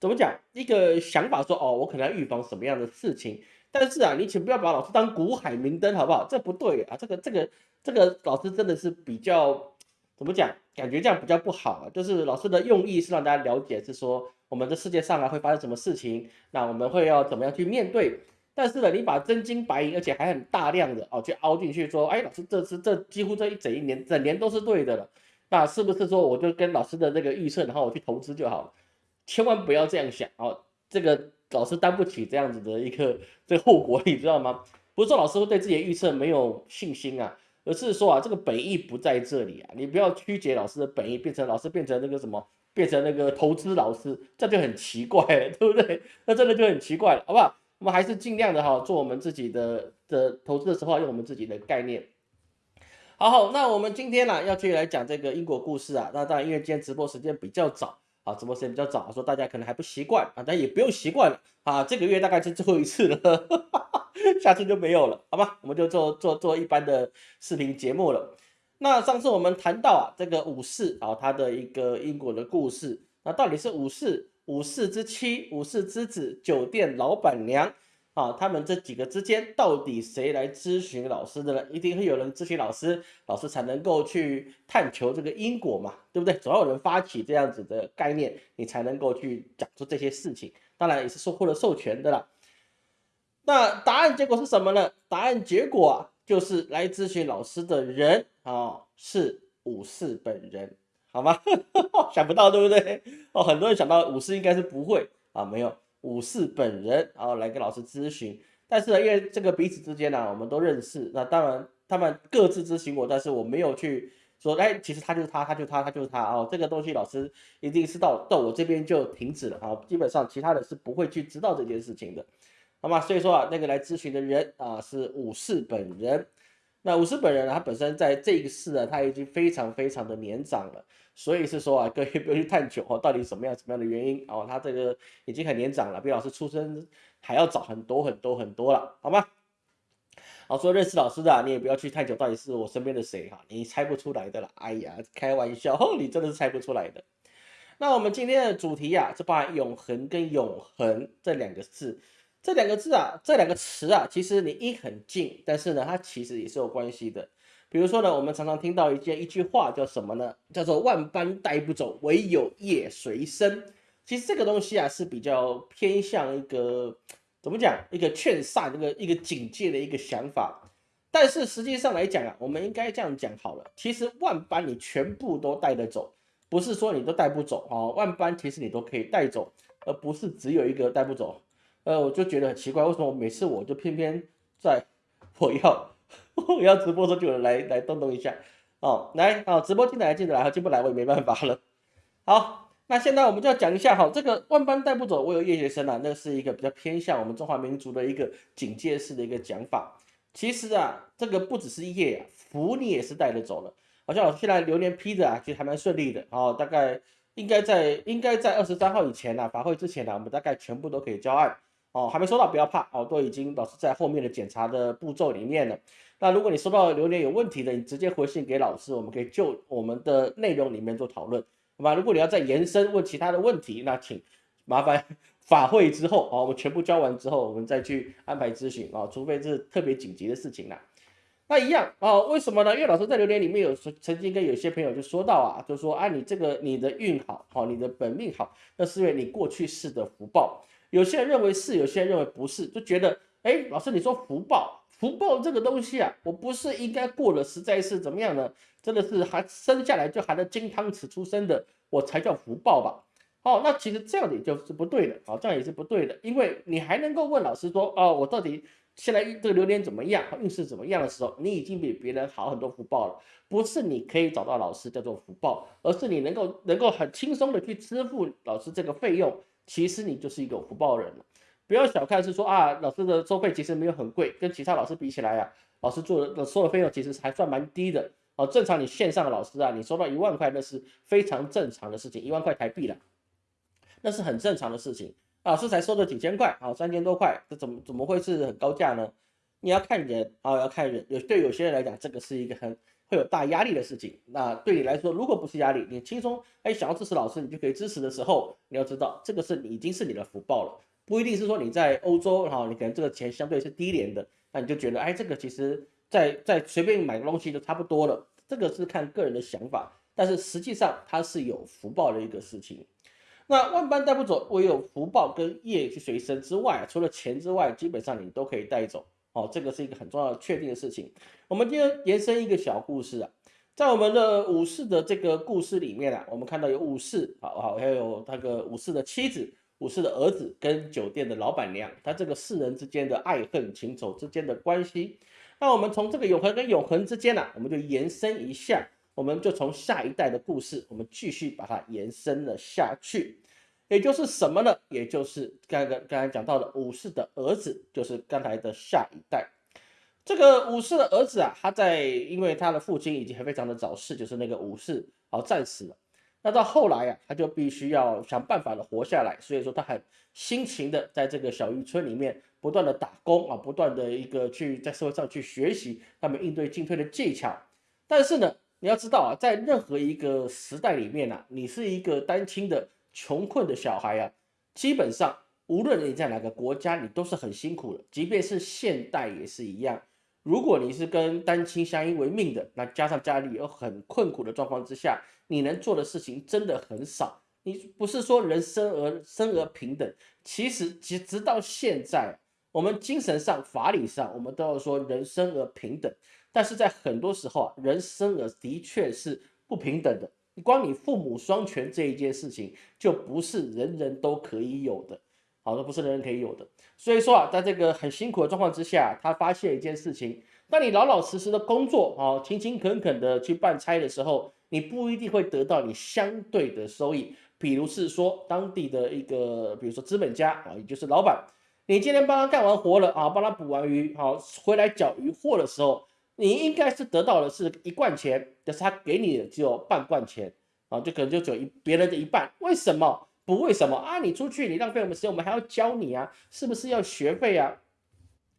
怎么讲一个想法说哦，我可能要预防什么样的事情。但是啊，你请不要把老师当古海明灯，好不好？这不对啊，这个这个这个老师真的是比较怎么讲？感觉这样比较不好啊。就是老师的用意是让大家了解，是说我们的世界上啊会发生什么事情，那我们会要怎么样去面对。但是呢，你把真金白银，而且还很大量的哦，去凹进去说，哎，老师这次这几乎这一整一年整年都是对的了，那是不是说我就跟老师的那个预测，然后我去投资就好了？千万不要这样想哦，这个。老师担不起这样子的一个 这个后果，你知道吗？不是说老师会对自己的预测没有信心啊，而是说啊，这个本意不在这里啊，你不要曲解老师的本意，变成老师变成那个什么，变成那个投资老师，这就很奇怪，对不对？那真的就很奇怪了，好不好？我们还是尽量的哈，做我们自己的的投资的时候，用我们自己的概念。好好，那我们今天呢，要继续来讲这个因果故事啊。那当然，因为今天直播时间比较早。啊，直播时间比较早，说大家可能还不习惯啊，但也不用习惯了啊。这个月大概是最后一次了，下次就没有了，好吧？我们就做做做一般的视频节目了。那上次我们谈到啊，这个武士啊，他的一个因果的故事，那到底是武士、武士之妻、武士之子、酒店老板娘。啊，他们这几个之间到底谁来咨询老师的呢？一定会有人咨询老师，老师才能够去探求这个因果嘛，对不对？总要有人发起这样子的概念，你才能够去讲出这些事情。当然也是受获了授权的啦。那答案结果是什么呢？答案结果啊，就是来咨询老师的人啊是武士本人，好吗？想不到对不对？哦，很多人想到武士应该是不会啊，没有。武士本人，然后来跟老师咨询，但是呢，因为这个彼此之间呢，我们都认识，那当然他们各自咨询我，但是我没有去说，哎，其实他就是他，他就他，他就是他哦，这个东西老师一定是到到我这边就停止了啊，基本上其他的是不会去知道这件事情的，好吗？所以说啊，那个来咨询的人啊是武士本人，那武士本人呢他本身在这个世呢，他已经非常非常的年长了。所以是说啊，各位 不要去探究哦，到底什么样什么样的原因哦，他这个已经很年长了，比老师出生还要早很多很多很多了，好吗？好，说认识老师的，你也不要去探究到底是我身边的谁哈，你猜不出来的了。哎呀，开玩笑，你真的是猜不出来的。那我们今天的主题呀，是把永恒跟永恒这两个字，这两个字啊，这两个词啊，其实你一很近，但是呢，它其实也是有关系的。比如说呢，我们常常听到一件一句话叫什么呢？叫做“万般带不走，唯有业随身”。其实这个东西啊是比较偏向一个怎么讲？一个劝善、一个一个警戒的一个想法。但是实际上来讲啊，我们应该这样讲好了。其实万般你全部都带得走，不是说你都带不走啊。万般其实你都可以带走，而不是只有一个带不走。呃，我就觉得很奇怪，为什么每次我就偏偏在 我要。我 要直播的时候就有人来来动动一下哦，来哦，直播进来进得来，进不来我也没办法了。好，那现在我们就要讲一下哈，这个万般带不走，我有夜学生啊，那是一个比较偏向我们中华民族的一个警戒式的一个讲法。其实啊，这个不只是业啊，福你也是带着走了。好像我现在流年批的啊，其实还蛮顺利的哦，大概应该在应该在二十三号以前呢，法会之前呢，我们大概全部都可以交案。哦，还没收到不要怕哦，都已经老师在后面的检查的步骤里面了。那如果你收到榴莲有问题的，你直接回信给老师，我们可以就我们的内容里面做讨论，好吧？如果你要再延伸问其他的问题，那请 麻烦 法会之后哦，我们全部交完之后，我们再去安排咨询啊，除非是特别紧急的事情啦。那一样啊，为什么呢？因为老师在榴莲里面有曾经跟有些朋友就说到啊，就说啊，你这个你的运好，好，你的本命好，那是因为你过去世的福报。有些人认为是，有些人认为不是，就觉得，哎，老师你说福报，福报这个东西啊，我不是应该过了，实在是怎么样呢？真的是还生下来就含着金汤匙出生的，我才叫福报吧？哦，那其实这样也就是不对的，哦，这样也是不对的，因为你还能够问老师说，哦，我到底现在这个流年怎么样，运势怎么样的时候，你已经比别人好很多福报了，不是你可以找到老师叫做福报，而是你能够能够很轻松的去支付老师这个费用。其实你就是一个福报人了，不要小看是说啊，老师的收费其实没有很贵，跟其他老师比起来啊，老师做的收的费用其实还算蛮低的哦。正常你线上的老师啊，你收到一万块那是非常正常的事情，一万块台币了，那是很正常的事情。老师才收了几千块啊，三千多块，这怎么怎么会是很高价呢？你要看人啊，要看人，有对有些人来讲，这个是一个很会有大压力的事情。那对你来说，如果不是压力，你轻松哎想要支持老师，你就可以支持的时候，你要知道这个是已经是你的福报了，不一定是说你在欧洲哈，你可能这个钱相对是低廉的，那你就觉得哎这个其实在在随便买个东西就差不多了，这个是看个人的想法，但是实际上它是有福报的一个事情。那万般带不走，唯有福报跟业去随身之外，除了钱之外，基本上你都可以带走。哦，这个是一个很重要的确定的事情。我们今天延伸一个小故事啊，在我们的武士的这个故事里面啊，我们看到有武士，好好，还有那个武士的妻子、武士的儿子跟酒店的老板娘，他这个四人之间的爱恨情仇之间的关系。那我们从这个永恒跟永恒之间呢，我们就延伸一下，我们就从下一代的故事，我们继续把它延伸了下去。也就是什么呢？也就是刚刚刚才讲到的武士的儿子，就是刚才的下一代。这个武士的儿子啊，他在因为他的父亲已经非常的早逝，就是那个武士啊战死了。那到后来啊，他就必须要想办法的活下来，所以说他很辛勤的在这个小渔村里面不断的打工啊，不断的一个去在社会上去学习他们应对进退的技巧。但是呢，你要知道啊，在任何一个时代里面呢，你是一个单亲的。穷困的小孩啊，基本上无论你在哪个国家，你都是很辛苦的。即便是现代也是一样。如果你是跟单亲相依为命的，那加上家里有很困苦的状况之下，你能做的事情真的很少。你不是说人生而生而平等，其实其实直到现在，我们精神上、法理上，我们都要说人生而平等。但是在很多时候啊，人生而的确是不平等的。光你父母双全这一件事情，就不是人人都可以有的，好，的不是人人可以有的。所以说啊，在这个很辛苦的状况之下，他发现一件事情：当你老老实实的工作，啊，勤勤恳恳的去办差的时候，你不一定会得到你相对的收益。比如是说，当地的一个，比如说资本家啊，也就是老板，你今天帮他干完活了啊，帮他捕完鱼，好，回来缴鱼货的时候。你应该是得到的是一罐钱，但是他给你的只有半罐钱啊，就可能就只有一别人的一半。为什么不为什么啊？你出去你浪费我们时间，我们还要教你啊，是不是要学费啊？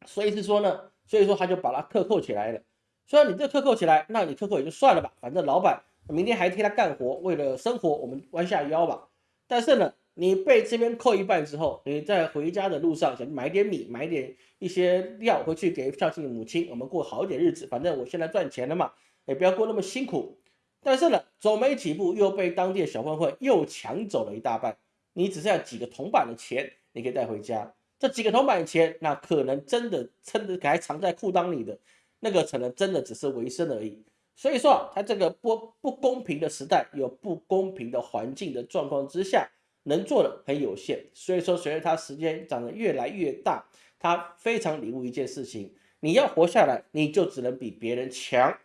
所以是说呢，所以说他就把他克扣起来了。虽然你这克扣起来，那你克扣也就算了吧，反正老板明天还替他干活，为了生活我们弯下腰吧。但是呢。你被这边扣一半之后，你在回家的路上想买点米，买点一些料回去给孝敬母亲，我们过好一点日子。反正我现在赚钱了嘛，也不要过那么辛苦。但是呢，走没几步又被当地的小混混又抢走了一大半，你只剩下几个铜板的钱，你可以带回家。这几个铜板的钱，那可能真的真的还藏在裤裆里的，那个可能真的只是维生而已。所以说啊，他这个不不公平的时代，有不公平的环境的状况之下。能做的很有限，所以说随着他时间长得越来越大，他非常领悟一件事情：你要活下来，你就只能比别人强。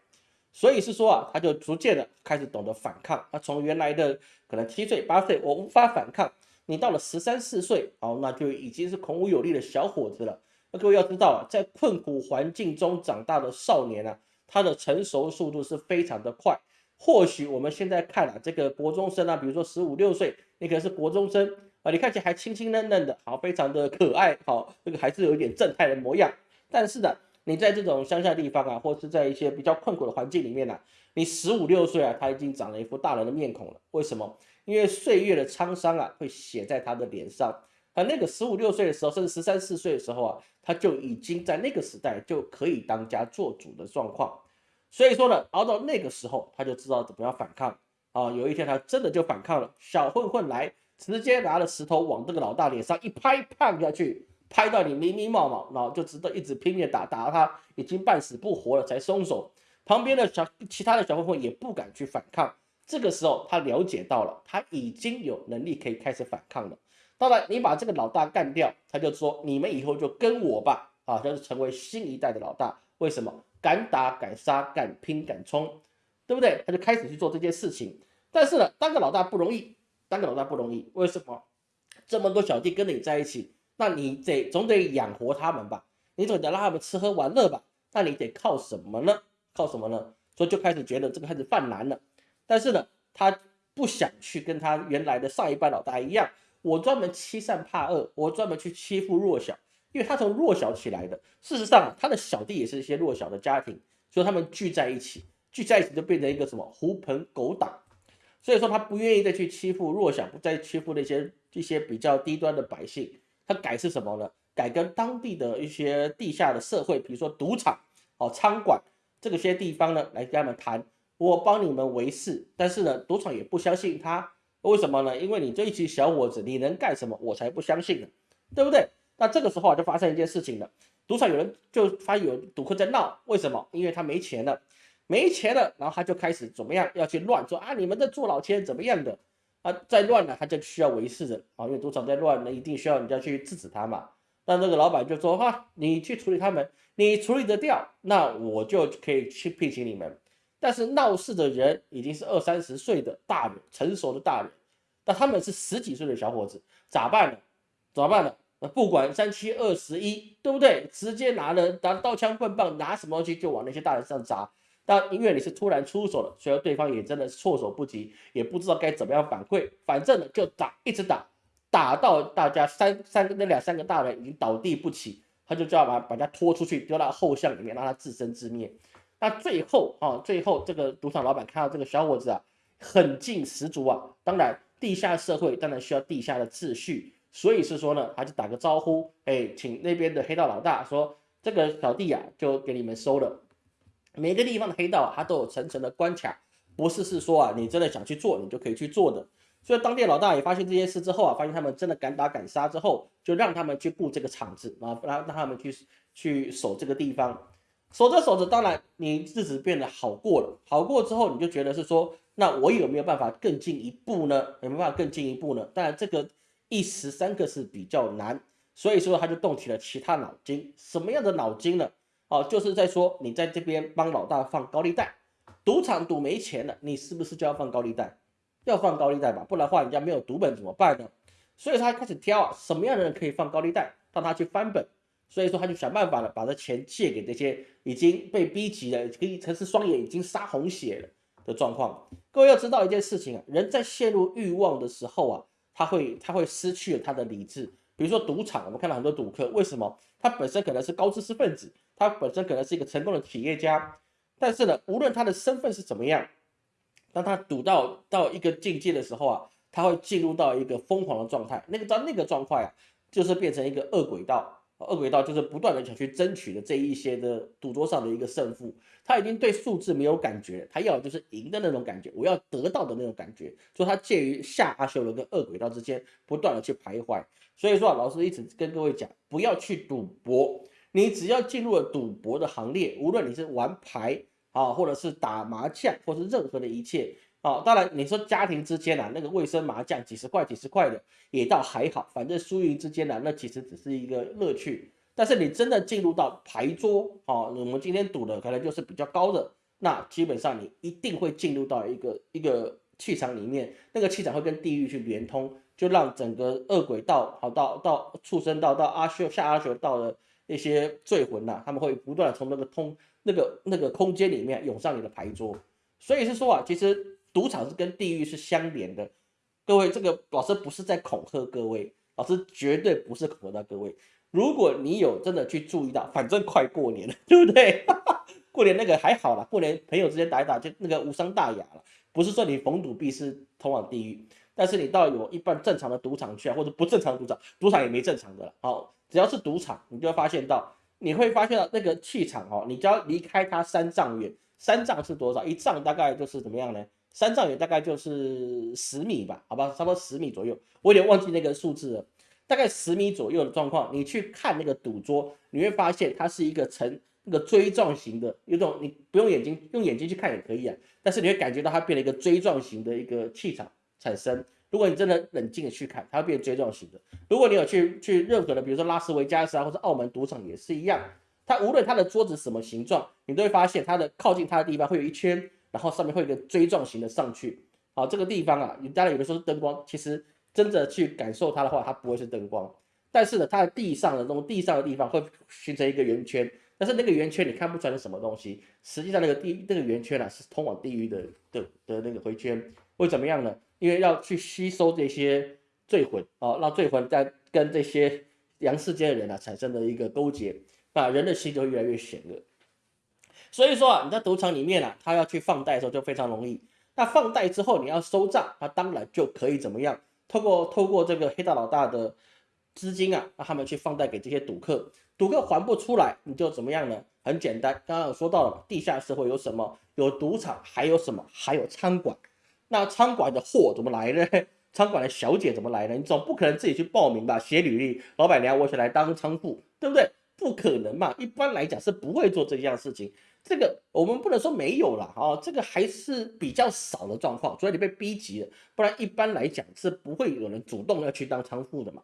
所以是说啊，他就逐渐的开始懂得反抗。他从原来的可能七岁八岁，我无法反抗，你到了十三四岁，哦，那就已经是孔武有力的小伙子了。那各位要知道啊，在困苦环境中长大的少年啊，他的成熟速度是非常的快。或许我们现在看啊，这个国中生啊，比如说十五六岁，你可能是国中生啊，你看起来还清清嫩嫩的，好，非常的可爱，好，这个还是有一点正太的模样。但是呢，你在这种乡下地方啊，或是在一些比较困苦的环境里面呢，你十五六岁啊，他已经长了一副大人的面孔了。为什么？因为岁月的沧桑啊，会写在他的脸上。而那个十五六岁的时候，甚至十三四岁的时候啊，他就已经在那个时代就可以当家做主的状况。所以说呢，熬到那个时候，他就知道怎么样反抗啊。有一天，他真的就反抗了。小混混来，直接拿了石头往这个老大脸上一拍，胖下去，拍到你迷迷冒冒，然后就知道一直拼命打，打到他已经半死不活了才松手。旁边的小其他的小混混也不敢去反抗。这个时候，他了解到了，他已经有能力可以开始反抗了。当然，你把这个老大干掉，他就说你们以后就跟我吧，啊，就是成为新一代的老大。为什么？敢打敢杀敢拼敢冲，对不对？他就开始去做这件事情。但是呢，当个老大不容易，当个老大不容易。为什么？这么多小弟跟着你在一起，那你得总得养活他们吧？你总得让他们吃喝玩乐吧？那你得靠什么呢？靠什么呢？所以就开始觉得这个开始犯难了。但是呢，他不想去跟他原来的上一班老大一样，我专门欺善怕恶，我专门去欺负弱小。因为他从弱小起来的，事实上他的小弟也是一些弱小的家庭，所以他们聚在一起，聚在一起就变成一个什么狐朋狗党，所以说他不愿意再去欺负弱小，不再欺负那些一些比较低端的百姓，他改是什么呢？改跟当地的一些地下的社会，比如说赌场、哦餐馆这个些地方呢，来跟他们谈，我帮你们维持，但是呢，赌场也不相信他，为什么呢？因为你这一群小伙子，你能干什么？我才不相信呢，对不对？那这个时候啊，就发生一件事情了，赌场有人就发现有赌客在闹，为什么？因为他没钱了，没钱了，然后他就开始怎么样要去乱说啊，你们在做老千怎么样的啊，再乱呢，他就需要维持的啊，因为赌场在乱，那一定需要人家去制止他嘛。那那个老板就说哈，你去处理他们，你处理得掉，那我就可以去聘请你们。但是闹事的人已经是二三十岁的大人，成熟的大人，那他们是十几岁的小伙子，咋办呢？咋办呢？那不管三七二十一，对不对？直接拿了拿刀枪棍棒，拿什么东西就往那些大人身上砸。但因为你是突然出手了，所以对方也真的是措手不及，也不知道该怎么样反馈，反正呢就打，一直打。打到大家三三个那两三个大人已经倒地不起，他就叫把把他拖出去丢到后巷里面，让他自生自灭。那最后啊，最后这个赌场老板看到这个小伙子啊，狠劲十足啊。当然，地下社会当然需要地下的秩序，所以是说呢，他就打个招呼，哎，请那边的黑道老大说，这个小弟啊，就给你们收了。每个地方的黑道啊，他都有层层的关卡，不是是说啊，你真的想去做，你就可以去做的。所以当地老大也发现这件事之后啊，发现他们真的敢打敢杀之后，就让他们去布这个场子啊，让让他们去去守这个地方，守着守着，当然你日子变得好过了，好过之后你就觉得是说，那我有没有办法更进一步呢？有没有办法更进一步呢？当然这个一时三刻是比较难，所以说他就动起了其他脑筋，什么样的脑筋呢？哦，就是在说你在这边帮老大放高利贷，赌场赌没钱了，你是不是就要放高利贷？要放高利贷吧，不然的话人家没有赌本怎么办呢？所以他开始挑啊，什么样的人可以放高利贷，让他去翻本。所以说他就想办法了，把这钱借给这些已经被逼急了，可以曾是双眼已经杀红血了的状况。各位要知道一件事情啊，人在陷入欲望的时候啊，他会他会失去了他的理智。比如说赌场，我们看到很多赌客，为什么？他本身可能是高知识分子，他本身可能是一个成功的企业家，但是呢，无论他的身份是怎么样。当他赌到到一个境界的时候啊，他会进入到一个疯狂的状态。那个到那个状态啊，就是变成一个恶轨道。恶轨道就是不断的想去争取的这一些的赌桌上的一个胜负。他已经对数字没有感觉，他要的就是赢的那种感觉，我要得到的那种感觉。所以他介于下阿修罗跟恶轨道之间不断的去徘徊。所以说啊，老师一直跟各位讲，不要去赌博。你只要进入了赌博的行列，无论你是玩牌。啊，或者是打麻将，或是任何的一切啊。当然，你说家庭之间啊，那个卫生麻将几十块、几十块的也倒还好，反正输赢之间呢，那其实只是一个乐趣。但是你真的进入到牌桌啊，我们今天赌的可能就是比较高的，那基本上你一定会进入到一个一个气场里面，那个气场会跟地狱去连通，就让整个恶鬼道好到到畜生道到阿修下阿修道的那些罪魂呐，他们会不断的从那个通。那个那个空间里面涌上你的牌桌，所以是说啊，其实赌场是跟地狱是相连的。各位，这个老师不是在恐吓各位，老师绝对不是恐吓到各位。如果你有真的去注意到，反正快过年了，对不对？过年那个还好啦，过年朋友之间打一打就那个无伤大雅了。不是说你逢赌必是通往地狱，但是你到有一般正常的赌场去啊，或者不正常的赌场，赌场也没正常的了。好，只要是赌场，你就会发现到。你会发现到那个气场哦，你只要离开它三丈远，三丈是多少？一丈大概就是怎么样呢？三丈远大概就是十米吧，好吧，差不多十米左右。我有点忘记那个数字了，大概十米左右的状况。你去看那个赌桌，你会发现它是一个呈那个锥状型的，有种你不用眼睛用眼睛去看也可以啊，但是你会感觉到它变了一个锥状型的一个气场产生。如果你真的冷静的去看，它会变锥状型的。如果你有去去任何的，比如说拉斯维加斯啊，或者澳门赌场也是一样，它无论它的桌子什么形状，你都会发现它的靠近它的地方会有一圈，然后上面会有一个锥状型的上去。好，这个地方啊，你当然有的时候是灯光，其实真的去感受它的话，它不会是灯光。但是呢，它的地上的那种地上的地方会形成一个圆圈，但是那个圆圈你看不出来是什么东西，实际上那个地那个圆圈啊是通往地狱的的的那个回圈，会怎么样呢？因为要去吸收这些罪魂啊，让罪魂在跟这些阳世间的人啊产生的一个勾结，那人的心就越来越险恶。所以说啊，你在赌场里面啊，他要去放贷的时候就非常容易。那放贷之后你要收账，他当然就可以怎么样？透过透过这个黑道老大的资金啊，让他们去放贷给这些赌客，赌客还不出来，你就怎么样呢？很简单，刚刚有说到了，地下社会有什么？有赌场，还有什么？还有餐馆。那餐馆的货怎么来呢？餐馆的小姐怎么来呢？你总不可能自己去报名吧？写履历，老板娘，我想来当仓库，对不对？不可能嘛！一般来讲是不会做这样事情。这个我们不能说没有了啊，这个还是比较少的状况，除非你被逼急了，不然一般来讲是不会有人主动要去当仓库的嘛。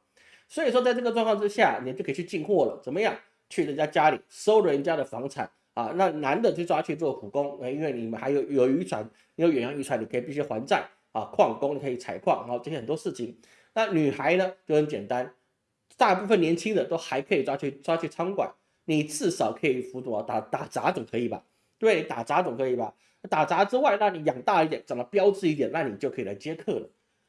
所以说，在这个状况之下，你就可以去进货了。怎么样？去人家家里收人家的房产啊？那男的就抓去做苦工，因为你们还有有渔船，有远洋渔船，你可以必须还债啊。矿工你可以采矿，然后这些很多事情。那女孩呢就很简单。大部分年轻的都还可以抓去抓去餐馆，你至少可以辅佐打打杂总可以吧？对，打杂总可以吧？打杂之外，那你养大一点，长得标致一点，那你就可以来接客了。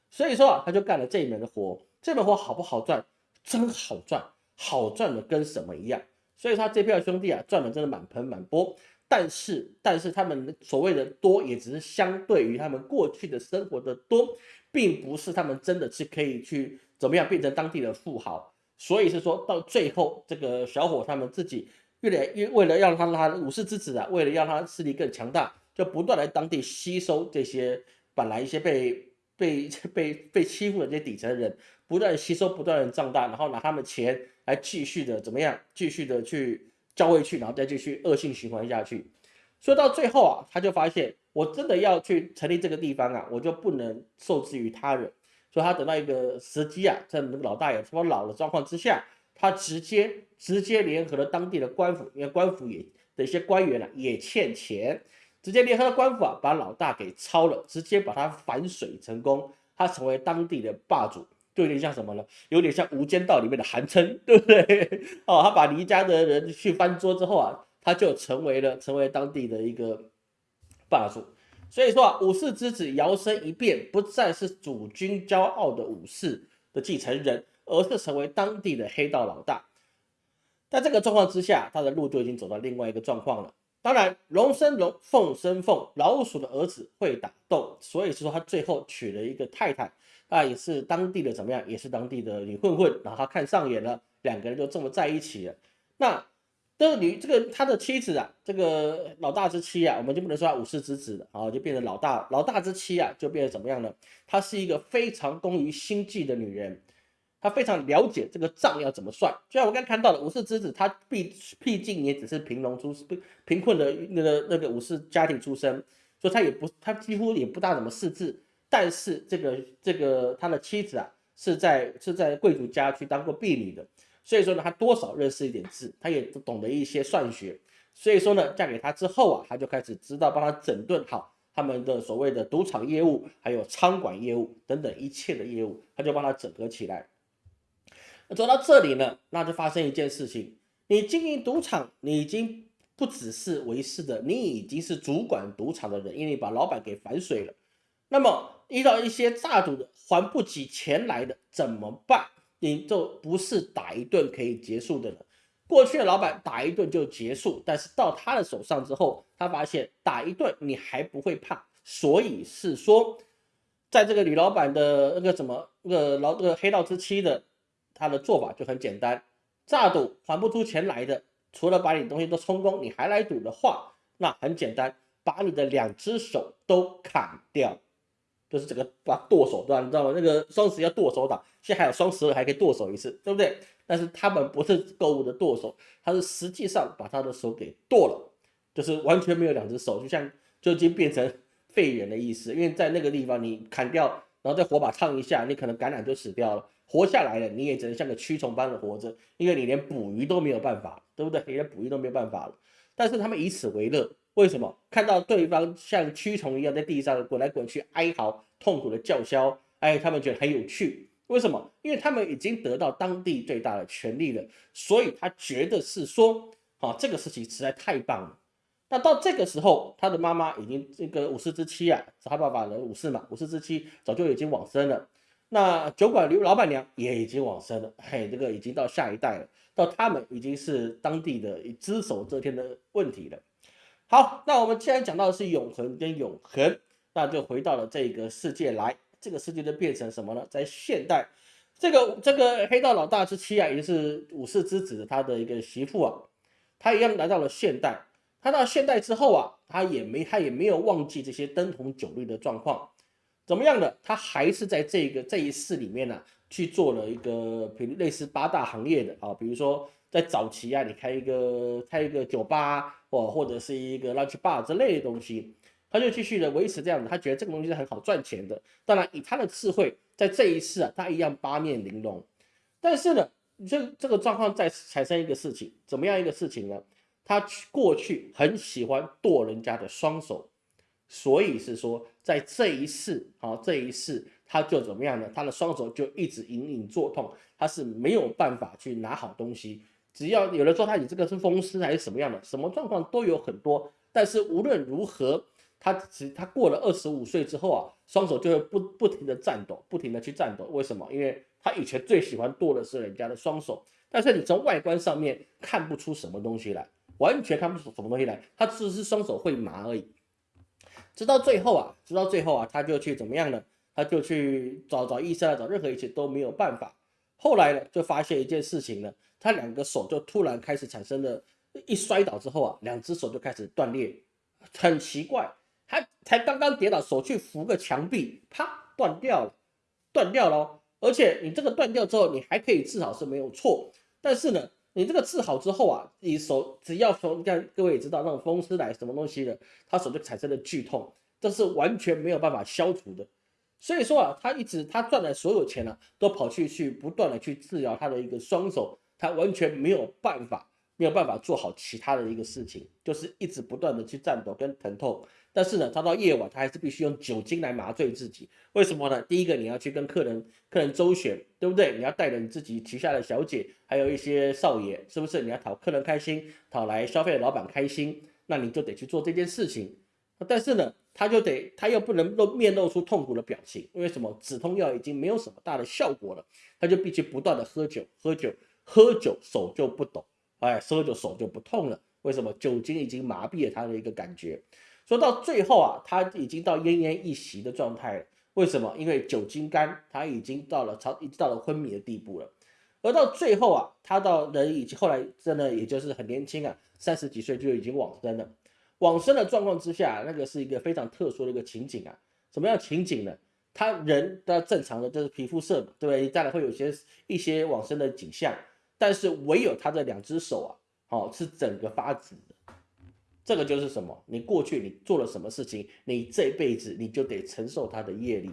所以说啊，他就干了这一门的活。这门活好不好赚？真好赚，好赚的跟什么一样？所以他这票兄弟啊，赚的真的满盆满钵。但是，但是他们所谓的多，也只是相对于他们过去的生活的多，并不是他们真的是可以去怎么样变成当地的富豪。所以是说到最后，这个小伙他们自己越来越为了让他他武士之子啊，为了让他势力更强大，就不断来当地吸收这些本来一些被被被被欺负的这些底层人，不断吸收，不断的壮大，然后拿他们钱来继续的怎么样，继续的去交回去，然后再继续恶性循环下去。所以到最后啊，他就发现我真的要去成立这个地方啊，我就不能受制于他人。所以他等到一个时机啊，在那个老大爷差不多老的状况之下，他直接直接联合了当地的官府，因为官府也的一些官员呢也欠钱，直接联合了官府啊，把老大给抄了，直接把他反水成功，他成为当地的霸主，就有点像什么呢？有点像《无间道》里面的韩琛，对不对？哦，他把黎家的人去翻桌之后啊，他就成为了成为当地的一个霸主。所以说啊，武士之子摇身一变，不再是主君骄傲的武士的继承人，而是成为当地的黑道老大。在这个状况之下，他的路就已经走到另外一个状况了。当然，龙生龙，凤生凤，老鼠的儿子会打斗，所以说他最后娶了一个太太，啊，也是当地的怎么样，也是当地的女混混，然后他看上眼了，两个人就这么在一起了。那。这个女，这个他的妻子啊，这个老大之妻啊，我们就不能说他武士之子了啊，就变成老大老大之妻啊，就变成怎么样呢？她是一个非常工于心计的女人，她非常了解这个账要怎么算。就像我刚看到的，武士之子，他毕毕竟也只是贫农出身贫困的那个那个武士家庭出身，所以他也不他几乎也不大怎么识字。但是这个这个他的妻子啊，是在是在贵族家去当过婢女的。所以说呢，他多少认识一点字，他也懂得一些算学。所以说呢，嫁给他之后啊，他就开始知道帮他整顿好他们的所谓的赌场业务，还有餐馆业务等等一切的业务，他就帮他整合起来。走到这里呢，那就发生一件事情：你经营赌场，你已经不只是为师的，你已经是主管赌场的人，因为你把老板给反水了。那么遇到一些诈赌的还不起钱来的怎么办？你就不是打一顿可以结束的了。过去的老板打一顿就结束，但是到他的手上之后，他发现打一顿你还不会怕，所以是说，在这个女老板的那个什么那个老那个黑道之妻的，他的做法就很简单：诈赌还不出钱来的，除了把你东西都充公，你还来赌的话，那很简单，把你的两只手都砍掉。就是整个把剁手段，你知道吗？那个双十一要剁手党，现在还有双十二还可以剁手一次，对不对？但是他们不是购物的剁手，他是实际上把他的手给剁了，就是完全没有两只手，就像就已经变成废人的意思。因为在那个地方你砍掉，然后再火把烫一下，你可能感染就死掉了。活下来了，你也只能像个蛆虫般的活着，因为你连捕鱼都没有办法，对不对？你连捕鱼都没有办法了。但是他们以此为乐。为什么看到对方像蛆虫一样在地上滚来滚去哀嚎、痛苦的叫嚣？哎，他们觉得很有趣。为什么？因为他们已经得到当地最大的权利了，所以他觉得是说，啊，这个事情实在太棒了。那到这个时候，他的妈妈已经这个武士之妻啊，是他爸爸的武士嘛，武士之妻早就已经往生了。那酒馆刘老板娘也已经往生了，嘿，这个已经到下一代了，到他们已经是当地的只手遮天的问题了。好，那我们既然讲到的是永恒跟永恒，那就回到了这个世界来，这个世界就变成什么呢？在现代，这个这个黑道老大之妻啊，也就是武士之子他的一个媳妇啊，他一样来到了现代。他到现代之后啊，他也没他也没有忘记这些灯红酒绿的状况，怎么样的？他还是在这个这一世里面呢，去做了一个比如类似八大行业的啊，比如说。在早期啊，你开一个开一个酒吧哦，或者是一个 lunch bar 之类的东西，他就继续的维持这样子，他觉得这个东西是很好赚钱的。当然，以他的智慧，在这一次啊，他一样八面玲珑。但是呢，这这个状况再产生一个事情，怎么样一个事情呢？他过去很喜欢剁人家的双手，所以是说，在这一世啊，这一世他就怎么样呢？他的双手就一直隐隐作痛，他是没有办法去拿好东西。只要有人说他你这个是风湿还是什么样的，什么状况都有很多。但是无论如何，他只他过了二十五岁之后啊，双手就会不不停的颤抖，不停的去颤抖。为什么？因为他以前最喜欢剁的是人家的双手，但是你从外观上面看不出什么东西来，完全看不出什么东西来，他只是双手会麻而已。直到最后啊，直到最后啊，他就去怎么样呢？他就去找找医生啊，找任何一切都没有办法。后来呢，就发现一件事情呢。他两个手就突然开始产生了，一摔倒之后啊，两只手就开始断裂，很奇怪，他才刚刚跌倒，手去扶个墙壁，啪断掉了，断掉了。而且你这个断掉之后，你还可以治好是没有错，但是呢，你这个治好之后啊，你手只要从你看各位也知道那种风湿来什么东西的，他手就产生了剧痛，这是完全没有办法消除的。所以说啊，他一直他赚的所有钱呢，都跑去去不断的去治疗他的一个双手。他完全没有办法，没有办法做好其他的一个事情，就是一直不断的去颤抖跟疼痛。但是呢，他到夜晚，他还是必须用酒精来麻醉自己。为什么呢？第一个，你要去跟客人客人周旋，对不对？你要带着你自己旗下的小姐，还有一些少爷，是不是？你要讨客人开心，讨来消费的老板开心，那你就得去做这件事情。但是呢，他就得，他又不能露面露出痛苦的表情，因为什么？止痛药已经没有什么大的效果了，他就必须不断的喝酒，喝酒。喝酒手就不抖，哎，喝酒手就不痛了。为什么？酒精已经麻痹了他的一个感觉。说到最后啊，他已经到奄奄一息的状态了。为什么？因为酒精肝，他已经到了超，已经到了昏迷的地步了。而到最后啊，他到人已经后来真的也就是很年轻啊，三十几岁就已经往生了。往生的状况之下，那个是一个非常特殊的一个情景啊。什么样情景呢？他人的正常的就是皮肤色，对不对？当然会有些一些往生的景象。但是唯有他的两只手啊，哦，是整个发紫的。这个就是什么？你过去你做了什么事情，你这辈子你就得承受他的业力。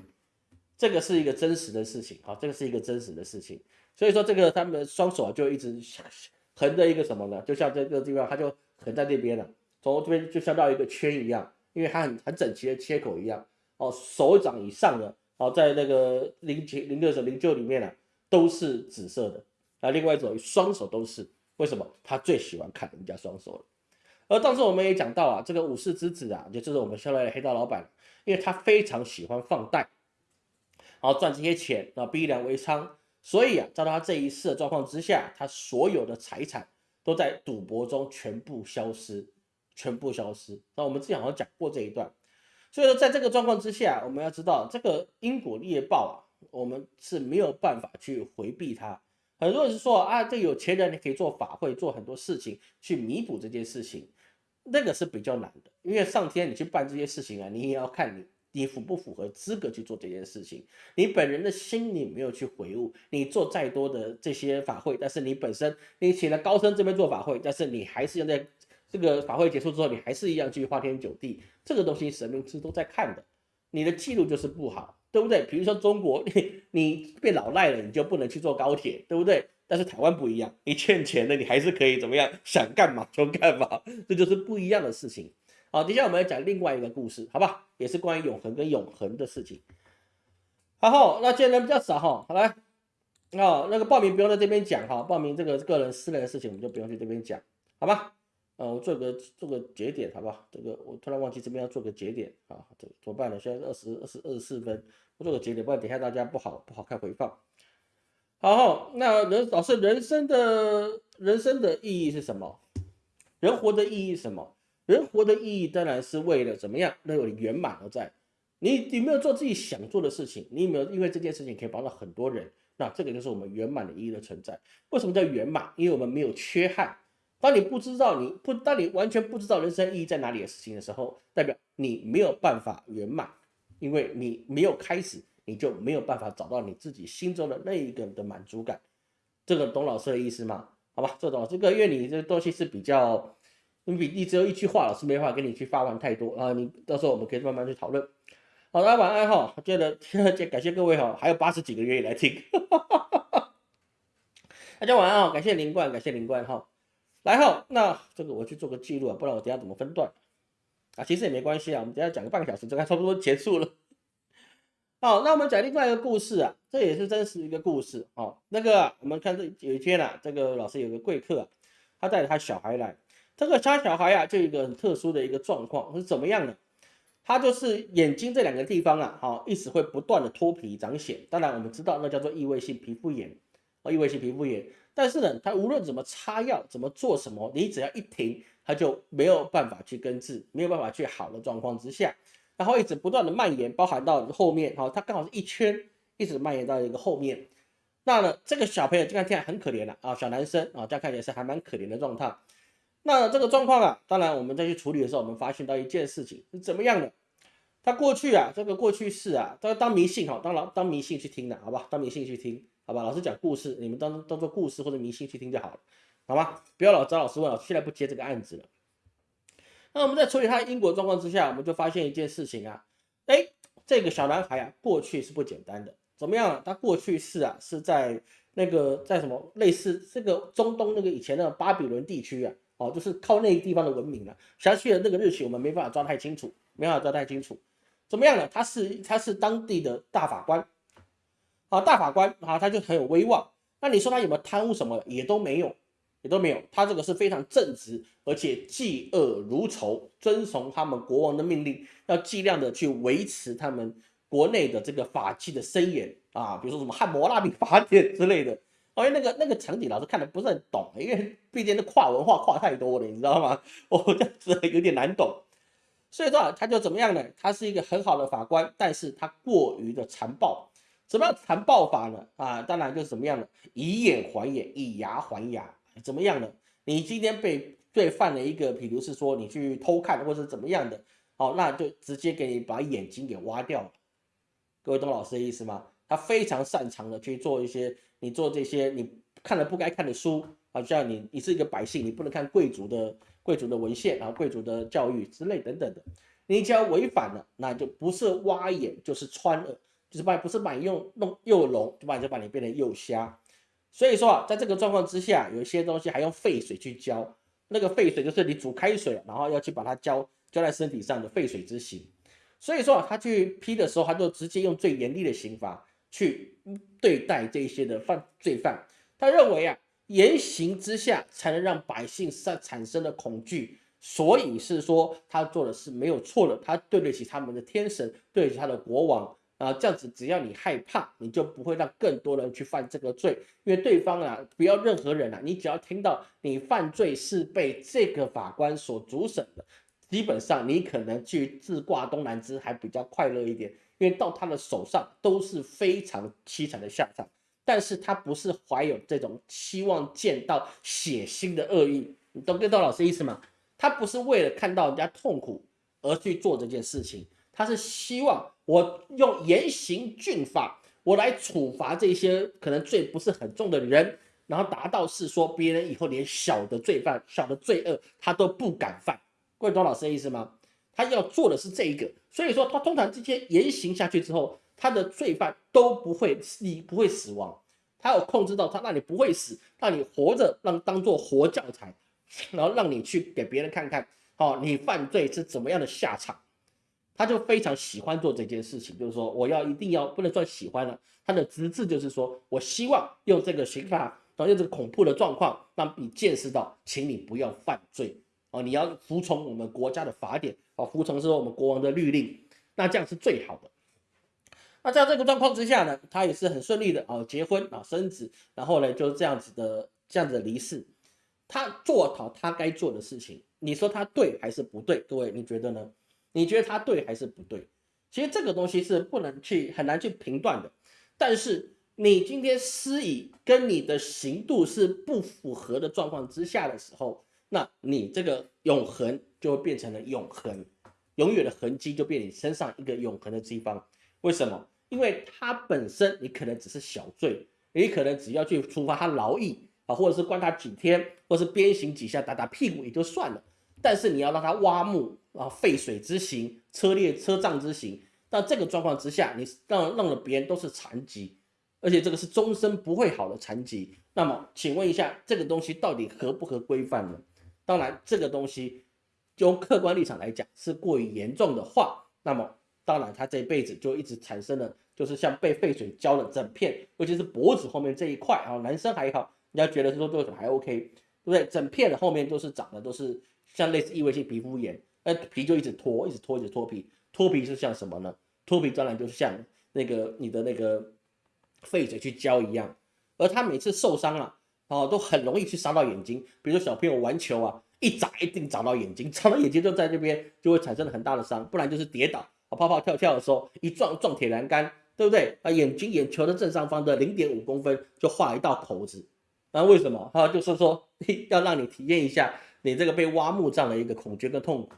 这个是一个真实的事情，好，这个是一个真实的事情。所以说，这个他们的双手啊，就一直横着一个什么呢？就像这个地方，它就横在那边了，从这边就像到一个圈一样，因为它很很整齐的切口一样。哦，手掌以上的，哦，在那个灵灵灵六手灵鹫里面呢，都是紫色的。那另外一种双手都是为什么？他最喜欢看人家双手了。而当时我们也讲到啊，这个武士之子啊，就就是我们现在的黑道老板，因为他非常喜欢放贷，然后赚这些钱啊，逼良为娼，所以啊，在他这一世的状况之下，他所有的财产都在赌博中全部消失，全部消失。那我们之前好像讲过这一段，所以说在这个状况之下，我们要知道这个因果业报啊，我们是没有办法去回避它。很多人是说啊，这有钱人你可以做法会，做很多事情去弥补这件事情，那个是比较难的，因为上天你去办这些事情啊，你也要看你你符不符合资格去做这件事情，你本人的心你没有去回悟，你做再多的这些法会，但是你本身你请了高僧这边做法会，但是你还是要在这个法会结束之后，你还是一样去花天酒地，这个东西神明是都在看的，你的记录就是不好。对不对？比如说中国，你你变老赖了，你就不能去坐高铁，对不对？但是台湾不一样，你欠钱的，你还是可以怎么样？想干嘛就干嘛，这就是不一样的事情。好，接下来我们要讲另外一个故事，好吧？也是关于永恒跟永恒的事情。好，那今天人比较少哈，好来，哦，那个报名不用在这边讲哈，报名这个个人私人的事情我们就不用去这边讲，好吧？呃，我做个做个节点，好不好？这个我突然忘记这边要做个节点啊，这怎么办呢？现在二十二十二十四分，我做个节点，不然等下大家不好不好看回放。好，那人老师人生的人生的意义是什么？人活的意义是什么？人活的意义当然是为了怎么样，能有圆满而在。你有没有做自己想做的事情？你有没有因为这件事情可以帮到很多人？那这个就是我们圆满的意义的存在。为什么叫圆满？因为我们没有缺憾。当你不知道你不，当你完全不知道人生意义在哪里的事情的时候，代表你没有办法圆满，因为你没有开始，你就没有办法找到你自己心中的那一个的满足感。这个懂老师的意思吗？好吧，这种这个，因为你这东西是比较，你比你只有一句话，老师没法跟你去发完太多啊。你到时候我们可以慢慢去讨论。好，大家晚安哈。觉 得感谢各位哈，还有八十几个愿意来听。大家晚安哦，感谢林冠，感谢林冠哈。来哈，那这个我去做个记录啊，不然我等下怎么分段啊？其实也没关系啊，我们等下讲个半个小时，就该差不多结束了。好，那我们讲另外一个故事啊，这也是真实一个故事哦。那个我们看这有一天啊，这个老师有个贵客，他带着他小孩来，这个他小孩啊，就一个很特殊的一个状况是怎么样呢？他就是眼睛这两个地方啊，好，一直会不断的脱皮长癣。当然我们知道那叫做异位性皮肤炎啊，异位性皮肤炎。但是呢，他无论怎么擦药，怎么做什么，你只要一停，他就没有办法去根治，没有办法去好的状况之下，然后一直不断的蔓延，包含到后面，好，他刚好是一圈，一直蔓延到一个后面。那呢，这个小朋友就看起来很可怜了啊，小男生啊，这样看起来是还蛮可怜的状态。那这个状况啊，当然我们再去处理的时候，我们发现到一件事情是怎么样的？他过去啊，这个过去式啊，都要当迷信哈，当老当迷信去听的，好吧？当迷信去听。好吧，老师讲故事，你们当当做故事或者迷信去听就好了，好吗？不要老找老师问，老师现在不接这个案子了。那我们在处理他的因果状况之下，我们就发现一件事情啊，哎，这个小男孩啊，过去是不简单的，怎么样？他过去是啊，是在那个在什么类似这个中东那个以前的巴比伦地区啊，哦，就是靠那个地方的文明了。详细的那个日期我们没办法抓太清楚，没办法抓太清楚。怎么样呢？他是他是当地的大法官。啊，大法官啊，他就很有威望。那你说他有没有贪污什么？也都没有，也都没有。他这个是非常正直，而且嫉恶如仇，遵从他们国王的命令，要尽量的去维持他们国内的这个法纪的森严啊。比如说什么汉谟拉比法典之类的。因为那个那个场景老师看的不是很懂，因为毕竟那跨文化跨太多了，你知道吗？我这样子有点难懂。所以说他就怎么样呢？他是一个很好的法官，但是他过于的残暴。什么样残暴法呢？啊，当然就是怎么样的，以眼还眼，以牙还牙，怎么样呢？你今天被罪犯了一个，比如是说你去偷看或者怎么样的，好，那就直接给你把眼睛给挖掉了。各位懂老师的意思吗？他非常擅长的去做一些，你做这些你看了不该看的书啊，像你你是一个百姓，你不能看贵族的贵族的文献，然后贵族的教育之类等等的，你只要违反了，那就不是挖眼就是穿耳。就是把不是把你用弄又聋，就把你就把你变成又瞎。所以说啊，在这个状况之下，有一些东西还用沸水去浇。那个沸水就是你煮开水，然后要去把它浇浇在身体上的沸水之刑。所以说啊，他去批的时候，他就直接用最严厉的刑罚去对待这些的犯罪犯。他认为啊，严刑之下才能让百姓产产生的恐惧。所以是说他做的是没有错的，他对得起他们的天神，对得起他的国王。啊，这样子只要你害怕，你就不会让更多人去犯这个罪，因为对方啊，不要任何人啊，你只要听到你犯罪是被这个法官所主审的，基本上你可能去自挂东南枝还比较快乐一点，因为到他的手上都是非常凄惨的下场。但是他不是怀有这种希望见到血腥的恶意，你懂跟到老师意思吗？他不是为了看到人家痛苦而去做这件事情。他是希望我用严刑峻法，我来处罚这些可能罪不是很重的人，然后达到是说别人以后连小的罪犯、小的罪恶他都不敢犯。各位懂老师的意思吗？他要做的是这一个，所以说他通常这些严刑下去之后，他的罪犯都不会死，不会死亡。他有控制到他，让你不会死，让你活着，让当做活教材，然后让你去给别人看看，哦，你犯罪是怎么样的下场。他就非常喜欢做这件事情，就是说我要一定要不能算喜欢了，他的资质就是说我希望用这个刑法，然后用这个恐怖的状况，让你见识到，请你不要犯罪哦，你要服从我们国家的法典哦，服从说我们国王的律令，那这样是最好的。那在这个状况之下呢，他也是很顺利的啊，结婚啊，生子，然后呢就这样子的这样子的离世。他做好他该做的事情，你说他对还是不对？各位你觉得呢？你觉得他对还是不对？其实这个东西是不能去很难去评断的。但是你今天施以跟你的行度是不符合的状况之下的时候，那你这个永恒就会变成了永恒，永远的痕迹就变你身上一个永恒的地方。为什么？因为它本身你可能只是小罪，你可能只要去处罚他劳役。啊，或者是关他几天，或是鞭刑几下，打打屁股也就算了。但是你要让他挖墓啊，废水之刑，车裂车葬之刑，那这个状况之下，你让让了别人都是残疾，而且这个是终身不会好的残疾。那么，请问一下，这个东西到底合不合规范呢？当然，这个东西就客观立场来讲是过于严重的话，那么当然他这一辈子就一直产生了，就是像被废水浇了整片，尤其是脖子后面这一块啊，男生还好。你要觉得说多少还 OK，对不对？整片的后面都是长的，都是像类似异位性皮肤炎，那皮就一直脱，一直脱，一直脱皮。脱皮是像什么呢？脱皮当然就是像那个你的那个废水去浇一样。而他每次受伤了，哦，都很容易去伤到眼睛。比如说小朋友玩球啊，一砸一定砸到眼睛，砸到眼睛就在这边就会产生很大的伤。不然就是跌倒，啊，跑跑跳跳的时候一撞撞铁栏杆，对不对？啊，眼睛眼球的正上方的零点五公分就画一道口子。那为什么？哈，就是说要让你体验一下你这个被挖墓葬的一个恐惧跟痛苦。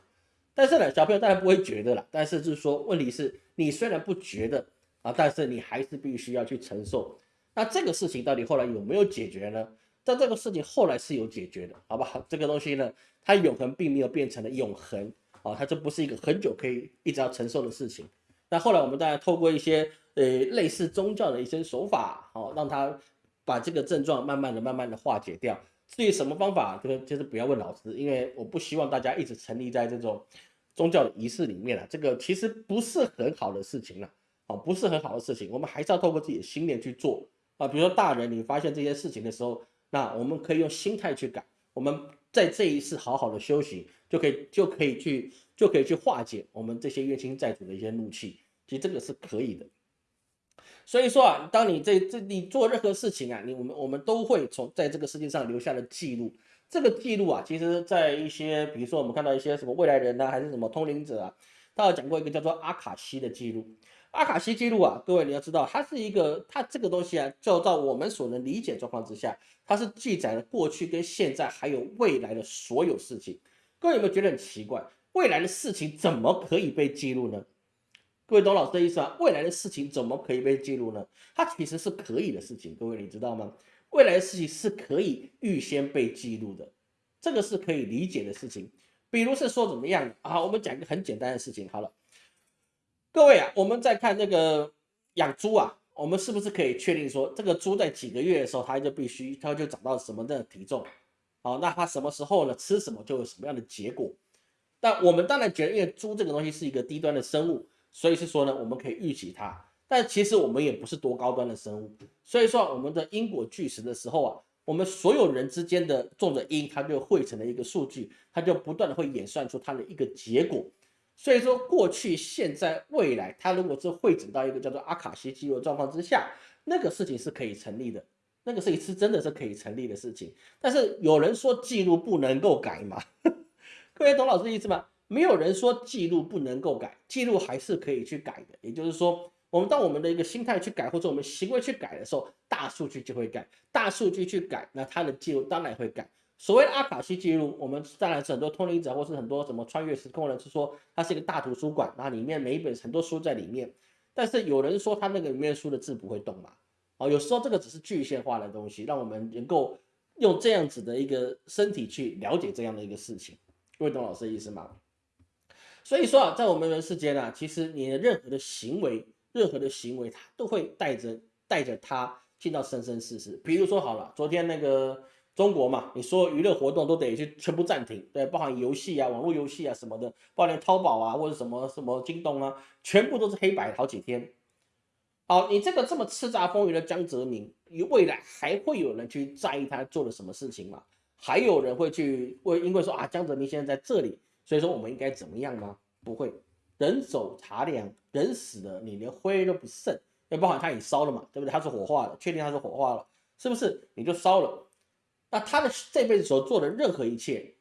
但是呢，小朋友当然不会觉得了。但是就是说，问题是你虽然不觉得啊，但是你还是必须要去承受。那这个事情到底后来有没有解决呢？但这个事情后来是有解决的，好不好？这个东西呢，它永恒并没有变成了永恒啊，它就不是一个很久可以一直要承受的事情。那后来我们当然透过一些呃类似宗教的一些手法，好，让它。把这个症状慢慢的、慢慢的化解掉。至于什么方法，就是就是不要问老师，因为我不希望大家一直沉溺在这种宗教的仪式里面了。这个其实不是很好的事情了，啊，不是很好的事情。我们还是要透过自己的心念去做啊。比如说大人，你发现这些事情的时候，那我们可以用心态去改。我们在这一次好好的修行，就可以就可以去就可以去化解我们这些冤亲债主的一些怒气。其实这个是可以的。所以说啊，当你这这你做任何事情啊，你我们我们都会从在这个世界上留下的记录。这个记录啊，其实在一些比如说我们看到一些什么未来人呐，还是什么通灵者啊，他有讲过一个叫做阿卡西的记录。阿卡西记录啊，各位你要知道，它是一个它这个东西啊，就到我们所能理解状况之下，它是记载了过去跟现在还有未来的所有事情。各位有没有觉得很奇怪？未来的事情怎么可以被记录呢？各位懂老师的意思吗？未来的事情怎么可以被记录呢？它其实是可以的事情，各位你知道吗？未来的事情是可以预先被记录的，这个是可以理解的事情。比如是说怎么样啊？我们讲一个很简单的事情好了，各位啊，我们在看那个养猪啊，我们是不是可以确定说，这个猪在几个月的时候，它就必须它就长到什么的体重？好，那它什么时候呢？吃什么就有什么样的结果？但我们当然觉得，因为猪这个东西是一个低端的生物。所以是说呢，我们可以预期它，但其实我们也不是多高端的生物。所以说，我们的因果巨石的时候啊，我们所有人之间的种的因，它就汇成了一个数据，它就不断的会演算出它的一个结果。所以说，过去、现在、未来，它如果是汇整到一个叫做阿卡西记录状况之下，那个事情是可以成立的，那个事情是真的是可以成立的事情。但是有人说记录不能够改嘛？各位懂老师的意思吗？没有人说记录不能够改，记录还是可以去改的。也就是说，我们当我们的一个心态去改，或者我们行为去改的时候，大数据就会改。大数据去改，那它的记录当然会改。所谓的阿卡西记录，我们当然是很多通灵者，或是很多什么穿越时空人是说，它是一个大图书馆，那里面每一本很多书在里面。但是有人说，它那个里面书的字不会动嘛？哦，有时候这个只是具象化的东西，让我们能够用这样子的一个身体去了解这样的一个事情。各位懂老师的意思吗？所以说啊，在我们人世间啊，其实你的任何的行为，任何的行为，它都会带着带着它进到生生世世。比如说好了，昨天那个中国嘛，你说娱乐活动都得去全部暂停，对，包含游戏啊、网络游戏啊什么的，包含淘宝啊或者什么什么京东啊，全部都是黑白好几天。好，你这个这么叱咤风云的江泽民，你未来还会有人去在意他做了什么事情吗？还有人会去为因为说啊，江泽民现在在这里。所以说我们应该怎么样吗？不会，人走茶凉，人死了，你连灰都不剩，要包含他已烧了嘛，对不对？他是火化了，确定他是火化了，是不是？你就烧了。那他的这辈子所做的任何一切，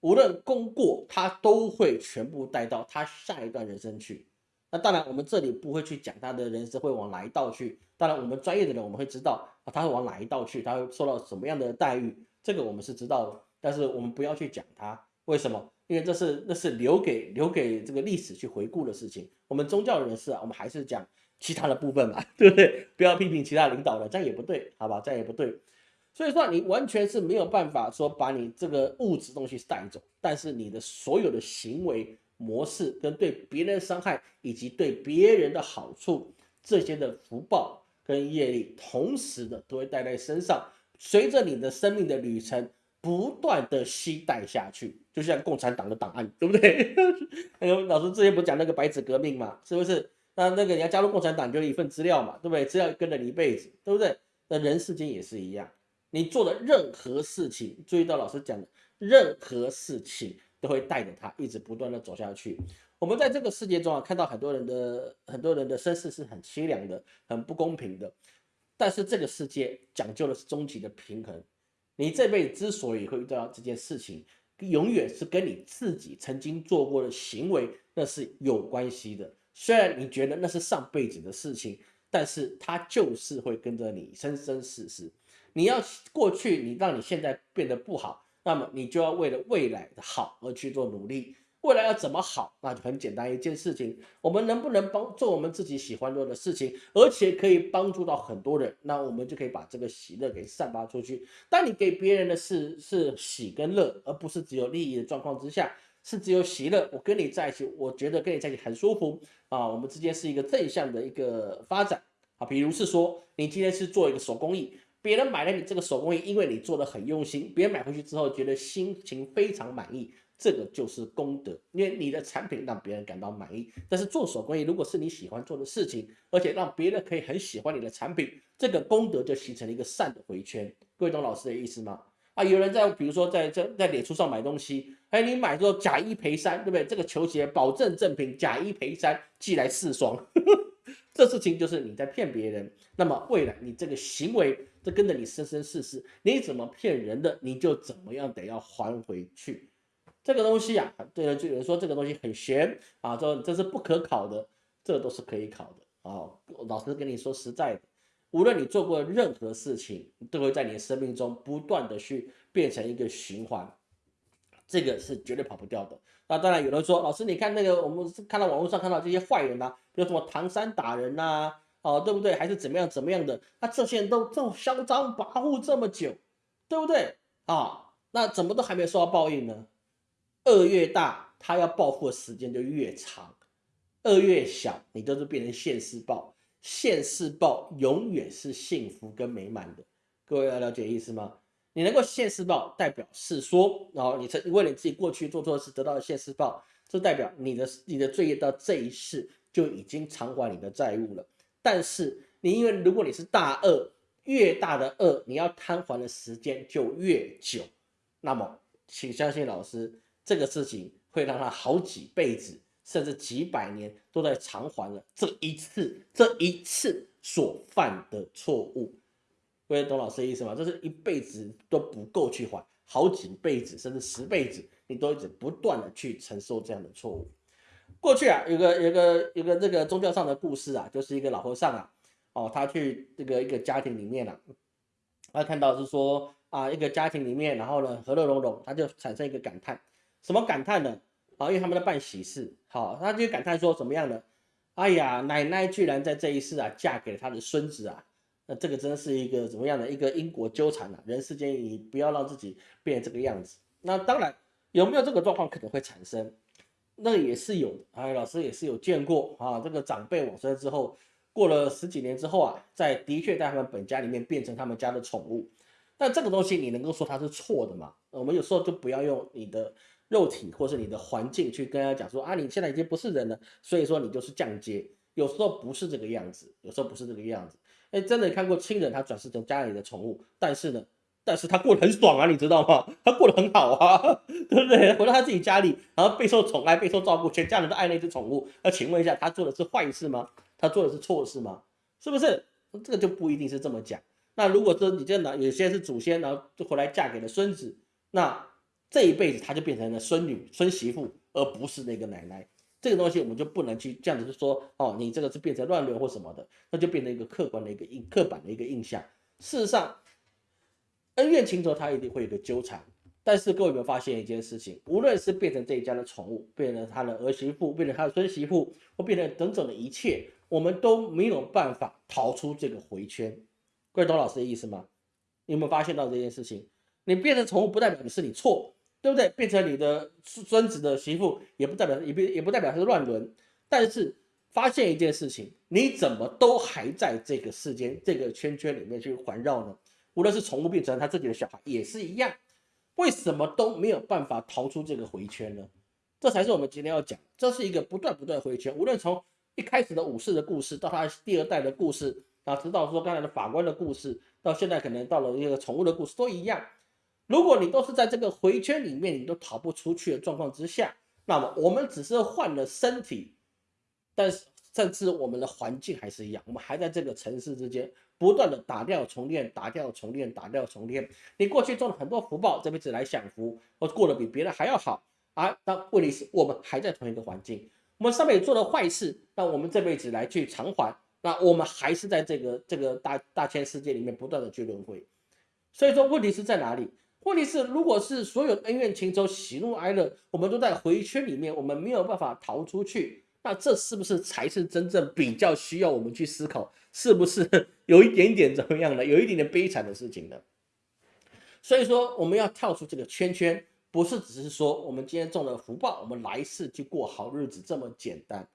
无论功过，他都会全部带到他下一段人生去。那当然，我们这里不会去讲他的人生会往哪一道去。当然，我们专业的人我们会知道啊，他会往哪一道去，他会受到什么样的待遇，这个我们是知道的。但是我们不要去讲他，为什么？因为这是那是留给留给这个历史去回顾的事情。我们宗教人士啊，我们还是讲其他的部分嘛，对不对？不要批评其他领导了，这样也不对，好吧？这样也不对。所以说，你完全是没有办法说把你这个物质东西带走，但是你的所有的行为。模式跟对别人的伤害，以及对别人的好处，这些的福报跟业力，同时的都会带在身上，随着你的生命的旅程不断的吸带下去，就像共产党的档案，对不对？那个老师之前不讲那个白纸革命嘛，是不是？那那个你要加入共产党，就一份资料嘛，对不对？资料跟着你一辈子，对不对？那人世间也是一样，你做的任何事情，注意到老师讲的任何事情。都会带着他一直不断的走下去。我们在这个世界中啊，看到很多人的很多人的身世是很凄凉的，很不公平的。但是这个世界讲究的是终极的平衡。你这辈子之所以会遇到这件事情，永远是跟你自己曾经做过的行为那是有关系的。虽然你觉得那是上辈子的事情，但是它就是会跟着你生生世世。你要过去，你让你现在变得不好。那么你就要为了未来的好而去做努力。未来要怎么好？那就很简单一件事情：我们能不能帮做我们自己喜欢做的事情，而且可以帮助到很多人？那我们就可以把这个喜乐给散发出去。当你给别人的是是喜跟乐，而不是只有利益的状况之下，是只有喜乐。我跟你在一起，我觉得跟你在一起很舒服啊。我们之间是一个正向的一个发展啊。比如是说，你今天是做一个手工艺。别人买了你这个手工艺，因为你做的很用心，别人买回去之后觉得心情非常满意，这个就是功德，因为你的产品让别人感到满意。但是做手工艺，如果是你喜欢做的事情，而且让别人可以很喜欢你的产品，这个功德就形成了一个善的回圈。各位懂老师的意思吗？啊，有人在比如说在在在脸书上买东西，哎，你买之后假一赔三，对不对？这个球鞋保证正品，假一赔三，寄来四双。这事情就是你在骗别人，那么未来你这个行为，这跟着你生生世世，你怎么骗人的，你就怎么样得要还回去。这个东西啊，对了，就有人说这个东西很玄啊，这这是不可考的，这都是可以考的啊。老师跟你说实在的，无论你做过任何事情，都会在你的生命中不断的去变成一个循环。这个是绝对跑不掉的。那当然有人说，老师，你看那个，我们看到网络上看到这些坏人呐，比如什么唐山打人呐，哦，对不对？还是怎么样怎么样的？那这些人都这么嚣张跋扈这么久，对不对？啊，那怎么都还没受到报应呢？恶越大，他要报复的时间就越长；恶越小，你都是变成现世报。现世报永远是幸福跟美满的。各位要了解意思吗？你能够现世报，代表是说，然后你曾为了你自己过去做错事得到的现世报，这代表你的你的罪业到这一世就已经偿还你的债务了。但是你因为如果你是大恶，越大的恶，你要摊还的时间就越久。那么，请相信老师，这个事情会让他好几辈子，甚至几百年都在偿还了这一次这一次所犯的错误。各位懂老师的意思吗？这是一辈子都不够去还，好几辈子甚至十辈子，你都一直不断的去承受这样的错误。过去啊，有个有个有个这个宗教上的故事啊，就是一个老和尚啊，哦，他去这个一个家庭里面啊，他看到是说啊，一个家庭里面，然后呢和乐融融，他就产生一个感叹，什么感叹呢？啊，因为他们在办喜事，好，他就感叹说怎么样呢？哎呀，奶奶居然在这一世啊，嫁给了他的孙子啊。那这个真是一个怎么样的一个因果纠缠啊？人世间你不要让自己变成这个样子。那当然有没有这个状况可能会产生？那也是有，哎，老师也是有见过啊。这个长辈往生之后，过了十几年之后啊，在的确在他们本家里面变成他们家的宠物。但这个东西你能够说它是错的吗？我们有时候就不要用你的肉体或是你的环境去跟他讲说啊，你现在已经不是人了，所以说你就是降阶。有时候不是这个样子，有时候不是这个样子。哎，真的看过亲人他转世成家里的宠物，但是呢，但是他过得很爽啊，你知道吗？他过得很好啊，对不对？回到他自己家里，然后备受宠爱、备受照顾，全家人都爱那只宠物。那请问一下，他做的是坏事吗？他做的是错事吗？是不是？这个就不一定是这么讲。那如果说你这呢，有些是祖先，然后就回来嫁给了孙子，那这一辈子他就变成了孙女、孙媳妇，而不是那个奶奶。这个东西我们就不能去这样子说哦，你这个是变成乱伦或什么的，那就变成一个客观的一个印、刻板的一个印象。事实上，恩怨情仇它一定会有个纠缠。但是各位有没有发现一件事情？无论是变成这一家的宠物，变成他的儿媳妇，变成他的孙媳妇，或变成等等的一切，我们都没有办法逃出这个回圈。各位懂老师的意思吗？你有没有发现到这件事情？你变成宠物不代表你是你错，对不对？变成你的孙子的媳妇也不代表也不也不代表是乱伦。但是发现一件事情，你怎么都还在这个世间这个圈圈里面去环绕呢？无论是宠物变成他自己的小孩也是一样。为什么都没有办法逃出这个回圈呢？这才是我们今天要讲，这是一个不断不断回圈。无论从一开始的武士的故事，到他第二代的故事，啊，直到说刚才的法官的故事，到现在可能到了一个宠物的故事，都一样。如果你都是在这个回圈里面，你都逃不出去的状况之下，那么我们只是换了身体，但是甚至我们的环境还是一样，我们还在这个城市之间。不断的打掉重练，打掉重练，打掉重练。你过去种了很多福报，这辈子来享福，我过得比别人还要好啊。但问题是我们还在同一个环境，我们上面做了坏事，那我们这辈子来去偿还，那我们还是在这个这个大大千世界里面不断的去轮回。所以说问题是在哪里？问题是如果是所有恩怨情仇、喜怒哀乐，我们都在回圈里面，我们没有办法逃出去。那这是不是才是真正比较需要我们去思考，是不是 有一点点怎么样的，有一点点悲惨的事情呢？所以说，我们要跳出这个圈圈，不是只是说我们今天中了福报，我们来世去过好日子这么简单。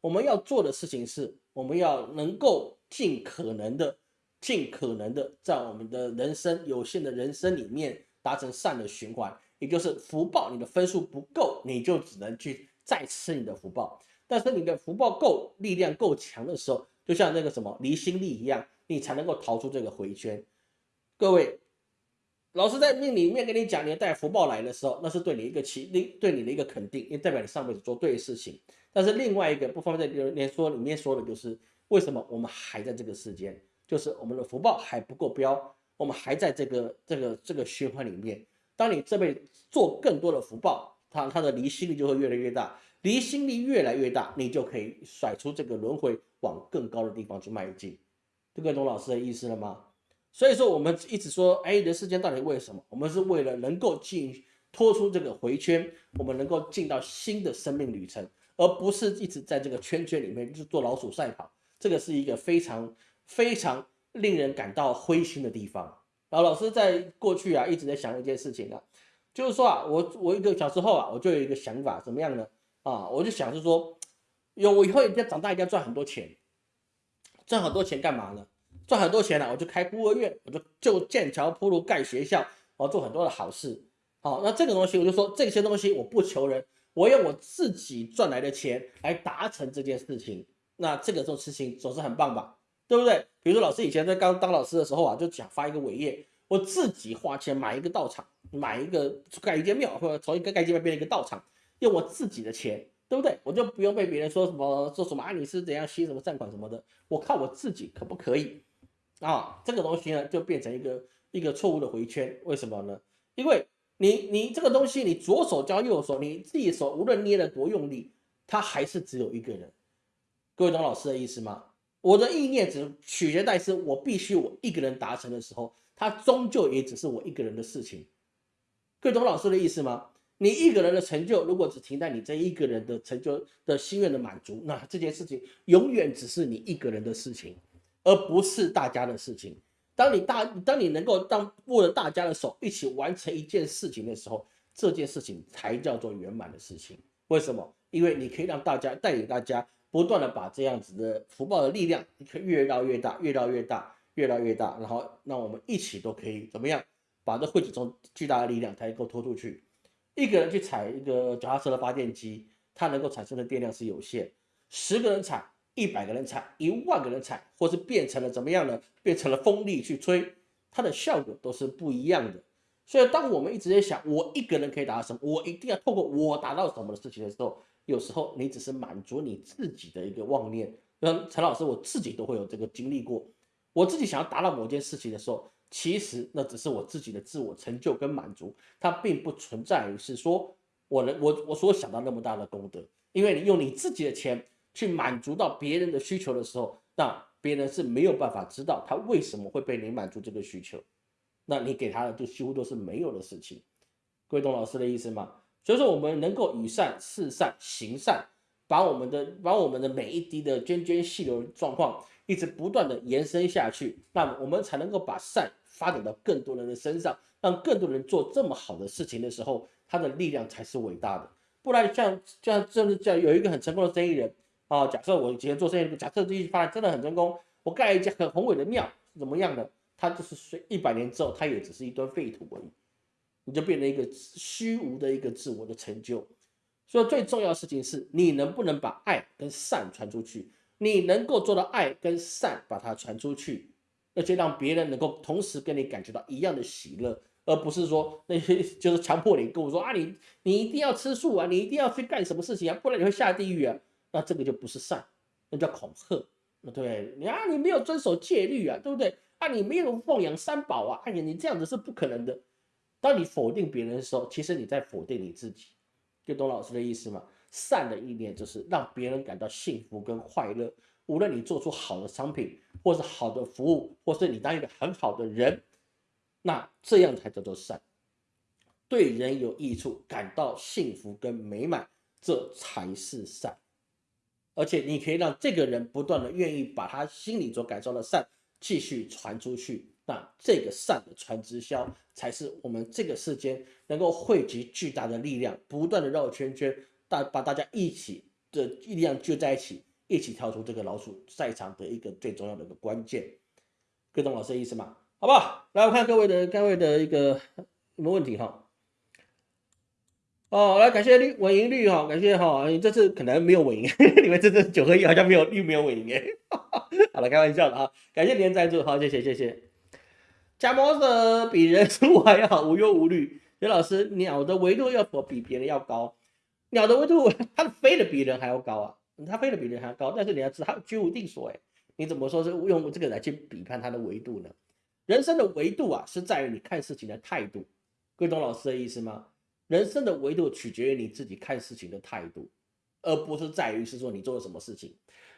我们要做的事情是，我们要能够尽可能的、尽可能的，在我们的人生有限的人生里面达成善的循环，也就是福报，你的分数不够，你就只能去再吃你的福报。但是你的福报够，力量够强的时候，就像那个什么离心力一样，你才能够逃出这个回圈。各位，老师在命里面跟你讲，你带福报来的时候，那是对你一个期，对你的一个肯定，因为代表你上辈子做对的事情。但是另外一个不方便在留言说里面说的就是，为什么我们还在这个世间，就是我们的福报还不够标，我们还在这个这个这个循环里面。当你这辈子做更多的福报，它它的离心力就会越来越大。离心力越来越大，你就可以甩出这个轮回，往更高的地方去迈进。这个懂老师的意思了吗？所以说，我们一直说，哎，人世间到底为什么？我们是为了能够进脱出这个回圈，我们能够进到新的生命旅程，而不是一直在这个圈圈里面就做老鼠赛跑。这个是一个非常非常令人感到灰心的地方。然后老师在过去啊，一直在想一件事情啊，就是说啊，我我一个小时候啊，我就有一个想法，怎么样呢？啊，我就想是说，有我以后一定要长大，一定要赚很多钱，赚很多钱干嘛呢？赚很多钱呢，我就开孤儿院，我就就建桥铺路盖学校，我做很多的好事。好，那这个东西我就说这些东西我不求人，我用我自己赚来的钱来达成这件事情。那这个做事情总是很棒吧？对不对？比如说老师以前在刚当老师的时候啊，就想发一个伟业，我自己花钱买一个道场，买一个盖一间庙，或者从一个盖间庙变成一个道场。用我自己的钱，对不对？我就不用被别人说什么说什么啊，你是怎样吸什么善款什么的。我靠我自己可不可以啊？这个东西呢，就变成一个一个错误的回圈。为什么呢？因为你你这个东西，你左手交右手，你自己手无论捏得多用力，它还是只有一个人。各位懂老师的意思吗？我的意念只取决在是我必须我一个人达成的时候，它终究也只是我一个人的事情。各位懂老师的意思吗？你一个人的成就，如果只停在你这一个人的成就的心愿的满足，那这件事情永远只是你一个人的事情，而不是大家的事情。当你大，当你能够当握着大家的手一起完成一件事情的时候，这件事情才叫做圆满的事情。为什么？因为你可以让大家带领大家不断的把这样子的福报的力量，越绕越大，越绕越大，越绕越大，然后让我们一起都可以怎么样，把这汇集中巨大的力量才能够拖出去。一个人去踩一个脚踏车的发电机，它能够产生的电量是有限。十个人踩，一百个人踩，一万个人踩，或是变成了怎么样呢？变成了风力去吹，它的效果都是不一样的。所以，当我们一直在想我一个人可以达到什么，我一定要透过我达到什么的事情的时候，有时候你只是满足你自己的一个妄念。那陈老师，我自己都会有这个经历过。我自己想要达到某件事情的时候，其实那只是我自己的自我成就跟满足，它并不存在于是说我能我我所想到那么大的功德，因为你用你自己的钱去满足到别人的需求的时候，那别人是没有办法知道他为什么会被你满足这个需求，那你给他的就几乎都是没有的事情。各位懂老师的意思吗？所以说我们能够与善、事善、行善，把我们的把我们的每一滴的涓涓细流状况。一直不断的延伸下去，那么我们才能够把善发展到更多人的身上，让更多人做这么好的事情的时候，他的力量才是伟大的。不然像像这样这有一个很成功的生意人啊，假设我以前做生意，假设这一发展真的很成功，我盖一家很宏伟的庙，怎么样的？他就是随一百年之后，他也只是一堆废土而已，你就变成一个虚无的一个自我的成就。所以最重要的事情是你能不能把爱跟善传出去。你能够做到爱跟善，把它传出去，而且让别人能够同时跟你感觉到一样的喜乐，而不是说那些就是强迫你跟我说啊，你你一定要吃素啊，你一定要去干什么事情啊，不然你会下地狱啊。那这个就不是善，那叫恐吓。对，你啊，你没有遵守戒律啊，对不对？啊，你没有奉养三宝啊，哎呀，你这样子是不可能的。当你否定别人的时候，其实你在否定你自己，就懂老师的意思吗？善的意念就是让别人感到幸福跟快乐。无论你做出好的商品，或是好的服务，或是你当一个很好的人，那这样才叫做善，对人有益处，感到幸福跟美满，这才是善。而且你可以让这个人不断的愿意把他心里所感受的善继续传出去。那这个善的传直销，才是我们这个世间能够汇集巨大的力量，不断的绕圈圈。大把大家一起的力量聚在一起，一起跳出这个老鼠赛场的一个最重要的一个关键，各位懂老师的意思吗？好不好？来，我看各位的各位的一个什么问题哈？哦，来感谢绿稳赢率哈，感谢哈，这次可能没有稳赢，你们这次九合一好像没有又没有稳赢哎，好了，开玩笑的啊，感谢您的赞助，好，谢谢谢谢。假模的比人生还要，无忧无虑。刘老师，鸟的维度要否比别人要高？鸟的维度，它飞的比人还要高啊，它飞的比人还要高，但是你要知道，它居无定所，哎，你怎么说是用这个来去比判它的维度呢？人生的维度啊，是在于你看事情的态度，各位懂老师的意思吗？人生的维度取决于你自己看事情的态度，而不是在于是说你做了什么事情。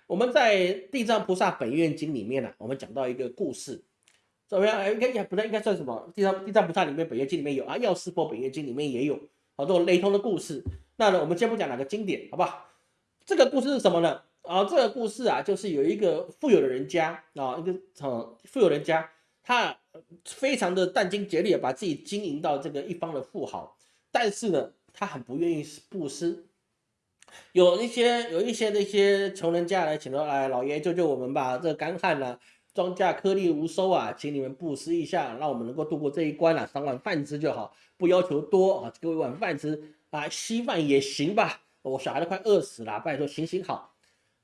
我们在《地藏菩萨本愿经》里面呢，我们讲到一个故事，怎么样？应该也不太应该算什么？《地藏地藏菩萨》里面本愿经里面有啊，《药师佛本愿经》里面也有好多雷同的故事。那呢，我们先不讲哪个经典，好不好？这个故事是什么呢？啊，这个故事啊，就是有一个富有的人家啊，一个呃富有人家，他非常的殚精竭虑，把自己经营到这个一方的富豪，但是呢，他很不愿意布施。有一些有一些那些穷人家来请说，来老爷救救我们吧，这干旱呢，庄稼颗粒无收啊，请你们布施一下，让我们能够度过这一关啊，赏碗饭吃就好，不要求多啊，给我一碗饭吃。啊，稀饭也行吧，我小孩都快饿死了，拜托行行好。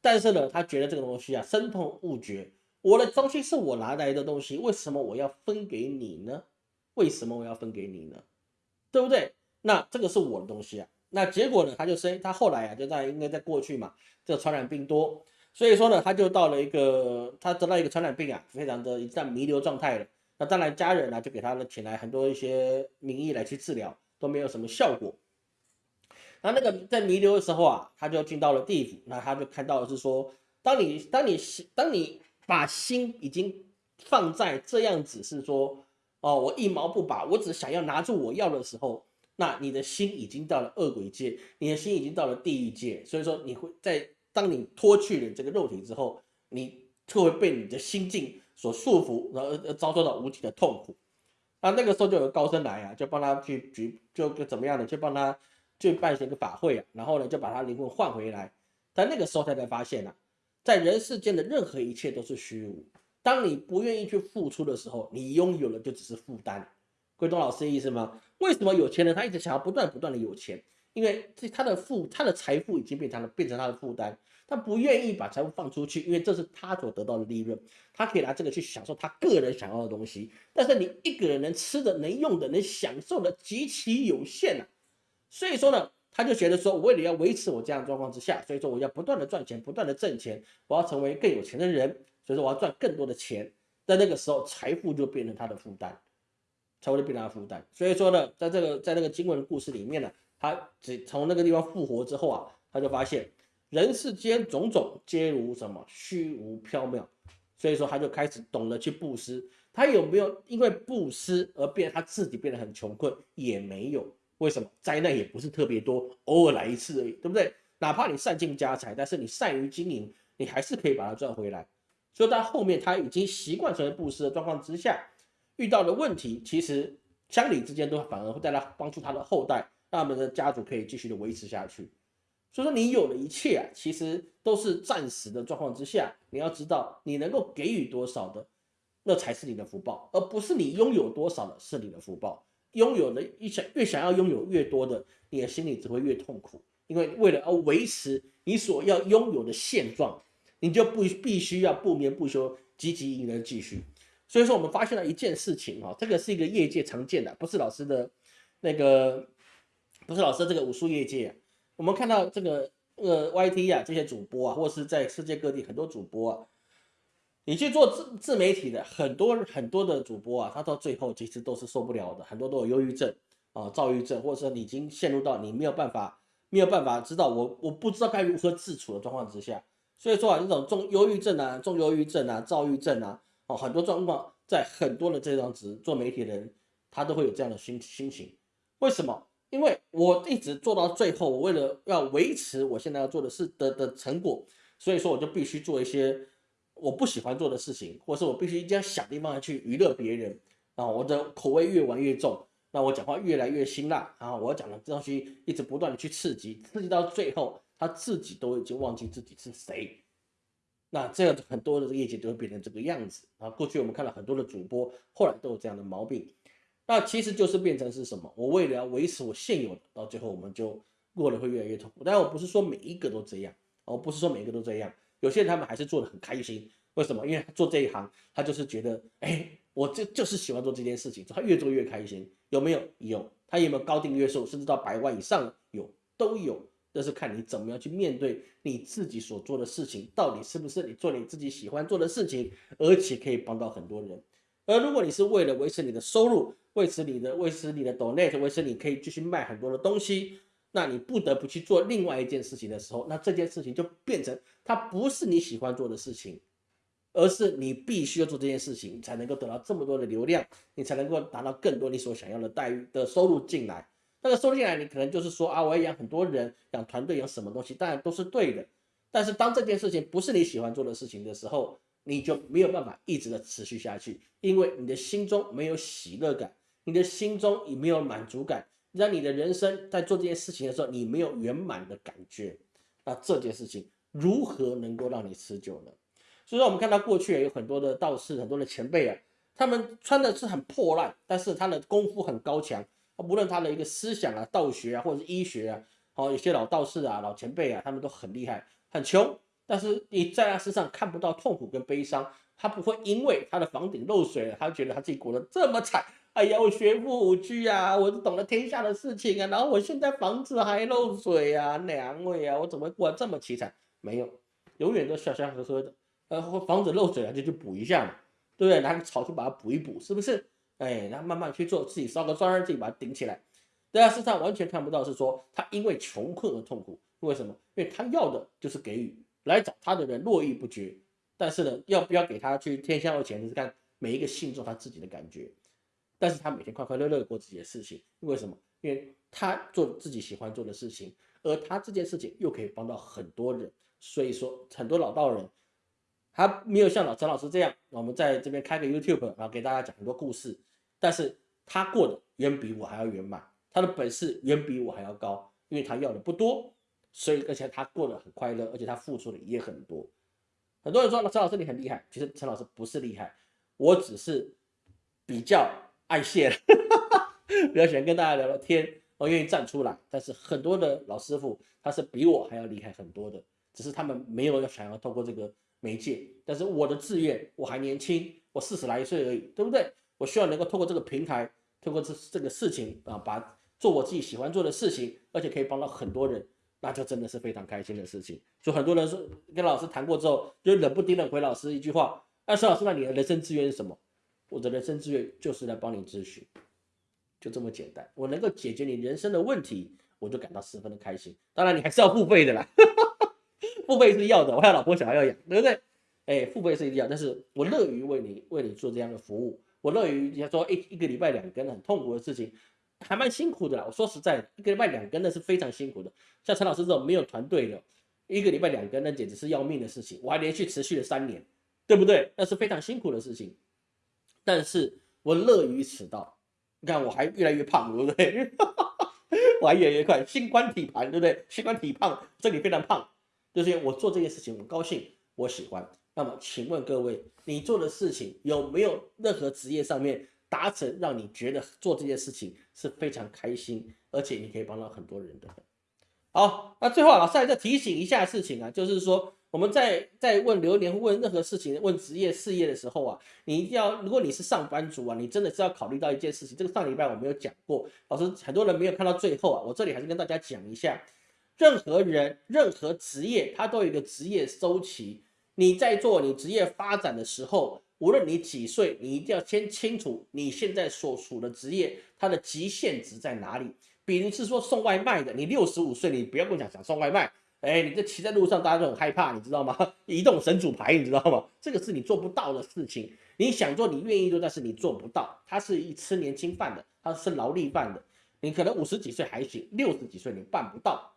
但是呢，他觉得这个东西啊，深痛勿绝。我的东西是我拿来的东西，为什么我要分给你呢？为什么我要分给你呢？对不对？那这个是我的东西啊。那结果呢，他就生，他后来啊，就在应该在过去嘛，这个传染病多，所以说呢，他就到了一个，他得到一个传染病啊，非常的一在弥留状态了。那当然，家人呢就给他呢请来很多一些名医来去治疗，都没有什么效果。那那个在弥留的时候啊，他就进到了地府。那他就看到是说，当你当你当你把心已经放在这样子，是说哦，我一毛不拔，我只想要拿住我要的时候，那你的心已经到了恶鬼界，你的心已经到了地狱界。所以说，你会在当你脱去了这个肉体之后，你就会被你的心境所束缚，然后遭受到无尽的痛苦。那那个时候就有高僧来啊，就帮他去举，就怎么样的，就帮他。去办一个法会啊，然后呢，就把他灵魂换回来。但那个时候他才发现啊，在人世间的任何一切都是虚无。当你不愿意去付出的时候，你拥有了就只是负担。桂东老师的意思吗？为什么有钱人他一直想要不断不断的有钱？因为这他的富，他的财富已经变成了变成他的负担。他不愿意把财富放出去，因为这是他所得到的利润，他可以拿这个去享受他个人想要的东西。但是你一个人能吃的、能用的、能享受的极其有限啊。所以说呢，他就觉得说，我为了要维持我这样状况之下，所以说我要不断的赚钱，不断的挣钱，我要成为更有钱的人，所以说我要赚更多的钱。在那个时候，财富就变成他的负担，财富就变成他的负担。所以说呢，在这个在那个经文的故事里面呢，他只从那个地方复活之后啊，他就发现人世间种种皆如什么虚无缥缈，所以说他就开始懂得去布施。他有没有因为布施而变他自己变得很穷困？也没有。为什么？灾难也不是特别多，偶尔来一次而已，对不对？哪怕你散尽家财，但是你善于经营，你还是可以把它赚回来。所以到后面他已经习惯成为布施的状况之下，遇到的问题，其实乡里之间都反而会带来帮助他的后代，他们的家族可以继续的维持下去。所以说你有了一切啊，其实都是暂时的状况之下，你要知道你能够给予多少的，那才是你的福报，而不是你拥有多少的是你的福报。拥有的一想越想要拥有越多的，你的心里只会越痛苦，因为为了要维持你所要拥有的现状。你就不必须要不眠不休，积极迎人继续。所以说，我们发现了一件事情哈，这个是一个业界常见的，不是老师的那个，不是老师这个武术业界。我们看到这个呃 YT 啊，这些主播啊，或是在世界各地很多主播啊，你去做自自媒体的很多很多的主播啊，他到最后其实都是受不了的，很多都有忧郁症啊、躁郁症，或者说你已经陷入到你没有办法、没有办法知道我我不知道该如何自处的状况之下。所以说啊，这种重忧郁症啊、重忧郁症啊、躁郁症啊，哦，很多状况在很多的这张纸做媒体的人，他都会有这样的心心情。为什么？因为我一直做到最后，我为了要维持我现在要做的事的的成果，所以说我就必须做一些我不喜欢做的事情，或者是我必须一定要想地方去娱乐别人啊。我的口味越玩越重，那我讲话越来越辛辣啊。我讲的这东西一直不断的去刺激，刺激到最后。他自己都已经忘记自己是谁，那这样很多的业绩都会变成这个样子啊。过去我们看了很多的主播，后来都有这样的毛病，那其实就是变成是什么？我为了要维持我现有，到最后我们就过得会越来越痛苦。但我不是说每一个都这样，我不是说每一个都这样，有些人他们还是做的很开心。为什么？因为做这一行，他就是觉得，哎，我就就是喜欢做这件事情，他越做越开心。有没有？有。他有没有高订阅数，甚至到百万以上？有，都有。这是看你怎么样去面对你自己所做的事情，到底是不是你做你自己喜欢做的事情，而且可以帮到很多人。而如果你是为了维持你的收入，维持你的维持你的 donate，维持你可以继续卖很多的东西，那你不得不去做另外一件事情的时候，那这件事情就变成它不是你喜欢做的事情，而是你必须要做这件事情才能够得到这么多的流量，你才能够达到更多你所想要的待遇的收入进来。那个收进来，你可能就是说啊，我要养很多人，养团队，养什么东西，当然都是对的。但是当这件事情不是你喜欢做的事情的时候，你就没有办法一直的持续下去，因为你的心中没有喜乐感，你的心中也没有满足感，让你的人生在做这件事情的时候，你没有圆满的感觉。那这件事情如何能够让你持久呢？所以说，我们看到过去有很多的道士，很多的前辈啊，他们穿的是很破烂，但是他的功夫很高强。无论他的一个思想啊、道学啊，或者是医学啊，好，有些老道士啊、老前辈啊，他们都很厉害，很穷，但是你在他身上看不到痛苦跟悲伤，他不会因为他的房顶漏水了，他觉得他自己过得这么惨。哎呀，我学富五车啊，我懂了天下的事情啊，然后我现在房子还漏水啊，娘喂啊，我怎么过这么凄惨？没有，永远都笑笑呵呵的。呃，房子漏水了就去补一下嘛，对不对？拿个草去把它补一补，是不是？哎，然后慢慢去做，自己烧个砖，自己把它顶起来。在他身上完全看不到，是说他因为穷困而痛苦。为什么？因为他要的就是给予，来找他的人络绎不绝。但是呢，要不要给他去天香的钱，就是看每一个信众他自己的感觉。但是他每天快快乐乐过自己的事情，为什么？因为他做自己喜欢做的事情，而他这件事情又可以帮到很多人。所以说，很多老道人。他没有像老陈老师这样，我们在这边开个 YouTube，然后给大家讲很多故事。但是他过得远比我还要圆满，他的本事远比我还要高，因为他要的不多，所以而且他过得很快乐，而且他付出的也很多。很多人说陈老师你很厉害，其实陈老师不是厉害，我只是比较爱现，比较喜欢跟大家聊聊天，我愿意站出来。但是很多的老师傅他是比我还要厉害很多的，只是他们没有要想要透过这个。媒介，但是我的志愿我还年轻，我四十来岁而已，对不对？我希望能够透过这个平台，透过这这个事情啊，把做我自己喜欢做的事情，而且可以帮到很多人，那就真的是非常开心的事情。所以很多人说跟老师谈过之后，就冷不丁的回老师一句话那孙老师，那你的人生志愿是什么？我的人生志愿就是来帮你咨询，就这么简单。我能够解决你人生的问题，我就感到十分的开心。当然，你还是要付费的啦，付费是要的。我还有老婆小孩要养，对不对？哎，付费是一定要，但是我乐于为你为你做这样的服务。我乐于人家说一一个礼拜两根很痛苦的事情，还蛮辛苦的啦。我说实在，一个礼拜两根那是非常辛苦的。像陈老师这种没有团队的，一个礼拜两根那简直是要命的事情。我还连续持续了三年，对不对？那是非常辛苦的事情。但是我乐于此道，你看我还越来越胖，对不对？我还越来越快，心宽体盘，对不对？心宽体胖，这里非常胖，就是我做这件事情我高兴，我喜欢。那么请问各位，你做的事情有没有任何职业上面达成让你觉得做这件事情是非常开心，而且你可以帮到很多人的？好，那最后老师再提醒一下事情啊，就是说。我们在在问流年问任何事情问职业事业的时候啊，你一定要，如果你是上班族啊，你真的是要考虑到一件事情。这个上礼拜我没有讲过，老师很多人没有看到最后啊，我这里还是跟大家讲一下，任何人任何职业，它都有一个职业周期。你在做你职业发展的时候，无论你几岁，你一定要先清楚你现在所处的职业它的极限值在哪里。比如是说送外卖的，你六十五岁，你不要跟我讲想送外卖。哎，你这骑在路上，大家都很害怕，你知道吗？移动神主牌，你知道吗？这个是你做不到的事情。你想做，你愿意做，但是你做不到。他是一吃年轻饭的，他是劳力饭的。你可能五十几岁还行，六十几岁你办不到，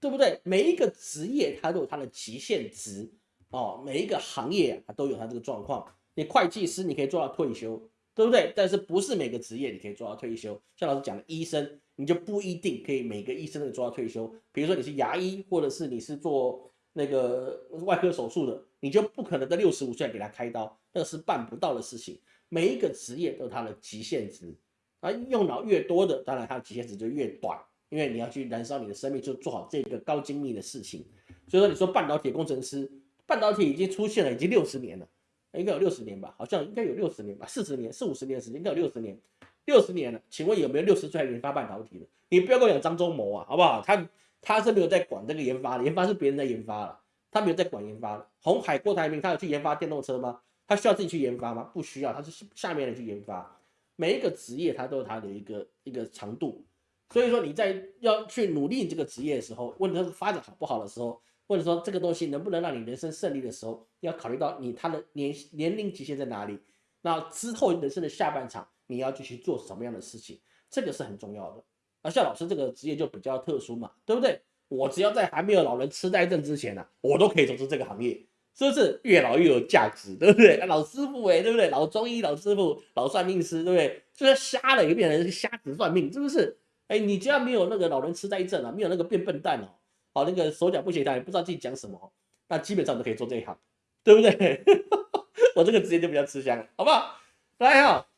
对不对？每一个职业它都有它的极限值哦，每一个行业啊都有它这个状况。你会计师你可以做到退休，对不对？但是不是每个职业你可以做到退休？像老师讲的，医生。你就不一定可以每个医生都做到退休。比如说你是牙医，或者是你是做那个外科手术的，你就不可能在六十五岁给他开刀，那是办不到的事情。每一个职业都有它的极限值，啊，用脑越多的，当然它的极限值就越短，因为你要去燃烧你的生命，就做好这个高精密的事情。所以说，你说半导体工程师，半导体已经出现了，已经六十年了，应该有六十年吧？好像应该有六十年吧？四十年、四五十年的时间，应该有六十年。六十年了，请问有没有六十岁还研发半导体的？你不要跟我讲张忠谋啊，好不好？他他是没有在管这个研发的，研发是别人在研发了，他没有在管研发的。红海郭台铭他有去研发电动车吗？他需要自己去研发吗？不需要，他是下面人去研发。每一个职业他都有他的一个一个长度，所以说你在要去努力这个职业的时候，问他发展好不好的时候，或者说这个东西能不能让你人生胜利的时候，要考虑到你他的年年龄极限在哪里。那之后人生的下半场。你要继续做什么样的事情，这个是很重要的。而像老师这个职业就比较特殊嘛，对不对？我只要在还没有老人痴呆症之前呢，我都可以从事这个行业，是不是越老越有价值，对不对？老师傅哎，对不对？老中医、老师傅、老算命师，对不对？就是瞎了也变成瞎子算命，是不是？哎，你只要没有那个老人痴呆症啊，没有那个变笨蛋哦，好那个手脚不协调，也不知道自己讲什么，那基本上都可以做这一行，对不对？我这个职业就比较吃香，好不好？大家好。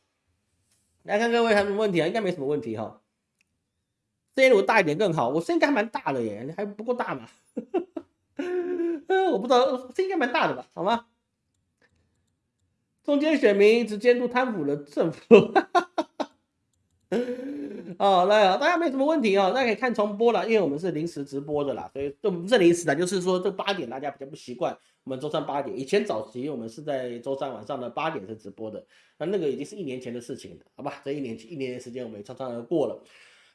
来看各位还有什么问题啊？应该没什么问题哈。声音如果大一点更好，我声音应该蛮大的耶，你还不够大嘛？我不知道，声音应该蛮大的吧？好吗？中间选民只监督贪腐的政府。哦，来啊，大家没什么问题哦，大家可以看重播了，因为我们是临时直播的啦，所以这不是临时的，就是说这八点大家比较不习惯，我们周三八点，以前早期我们是在周三晚上的八点是直播的，那那个已经是一年前的事情了，好吧？这一年一年的时间我们也匆匆而过了。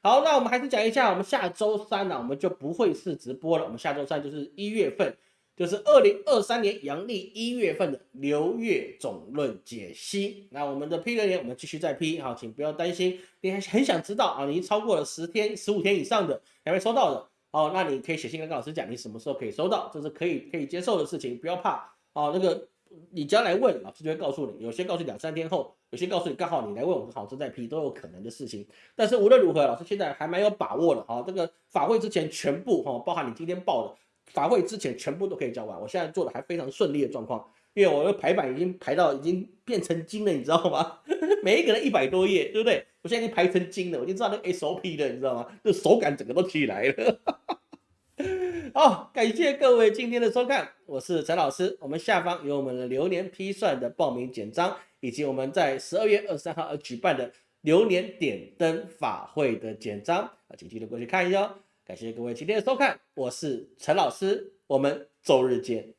好，那我们还是讲一下，我们下周三呢，我们就不会是直播了，我们下周三就是一月份。就是二零二三年阳历一月份的流月总论解析。那我们的批留言，我们继续再批，好，请不要担心。你还很想知道啊？你超过了十天、十五天以上的还没收到的，哦，那你可以写信跟老师讲，你什么时候可以收到，这是可以可以接受的事情，不要怕。哦，那个你只要来问，老师就会告诉你。有些告诉你两三天后，有些告诉你刚好你来问我，老师在批，都有可能的事情。但是无论如何，老师现在还蛮有把握的。啊，这个法会之前全部哈，包含你今天报的。法会之前全部都可以交完，我现在做的还非常顺利的状况，因为我的排版已经排到已经变成金了，你知道吗？每一个人一百多页，对不对？我现在已经排成金了，我就知道那个 SOP 了，你知道吗？这手感整个都起来了。好，感谢各位今天的收看，我是陈老师。我们下方有我们的流年批算的报名简章，以及我们在十二月二十三号而举办的流年点灯法会的简章啊，请记得过去看一下哦。感谢各位今天的收看，我是陈老师，我们周日见。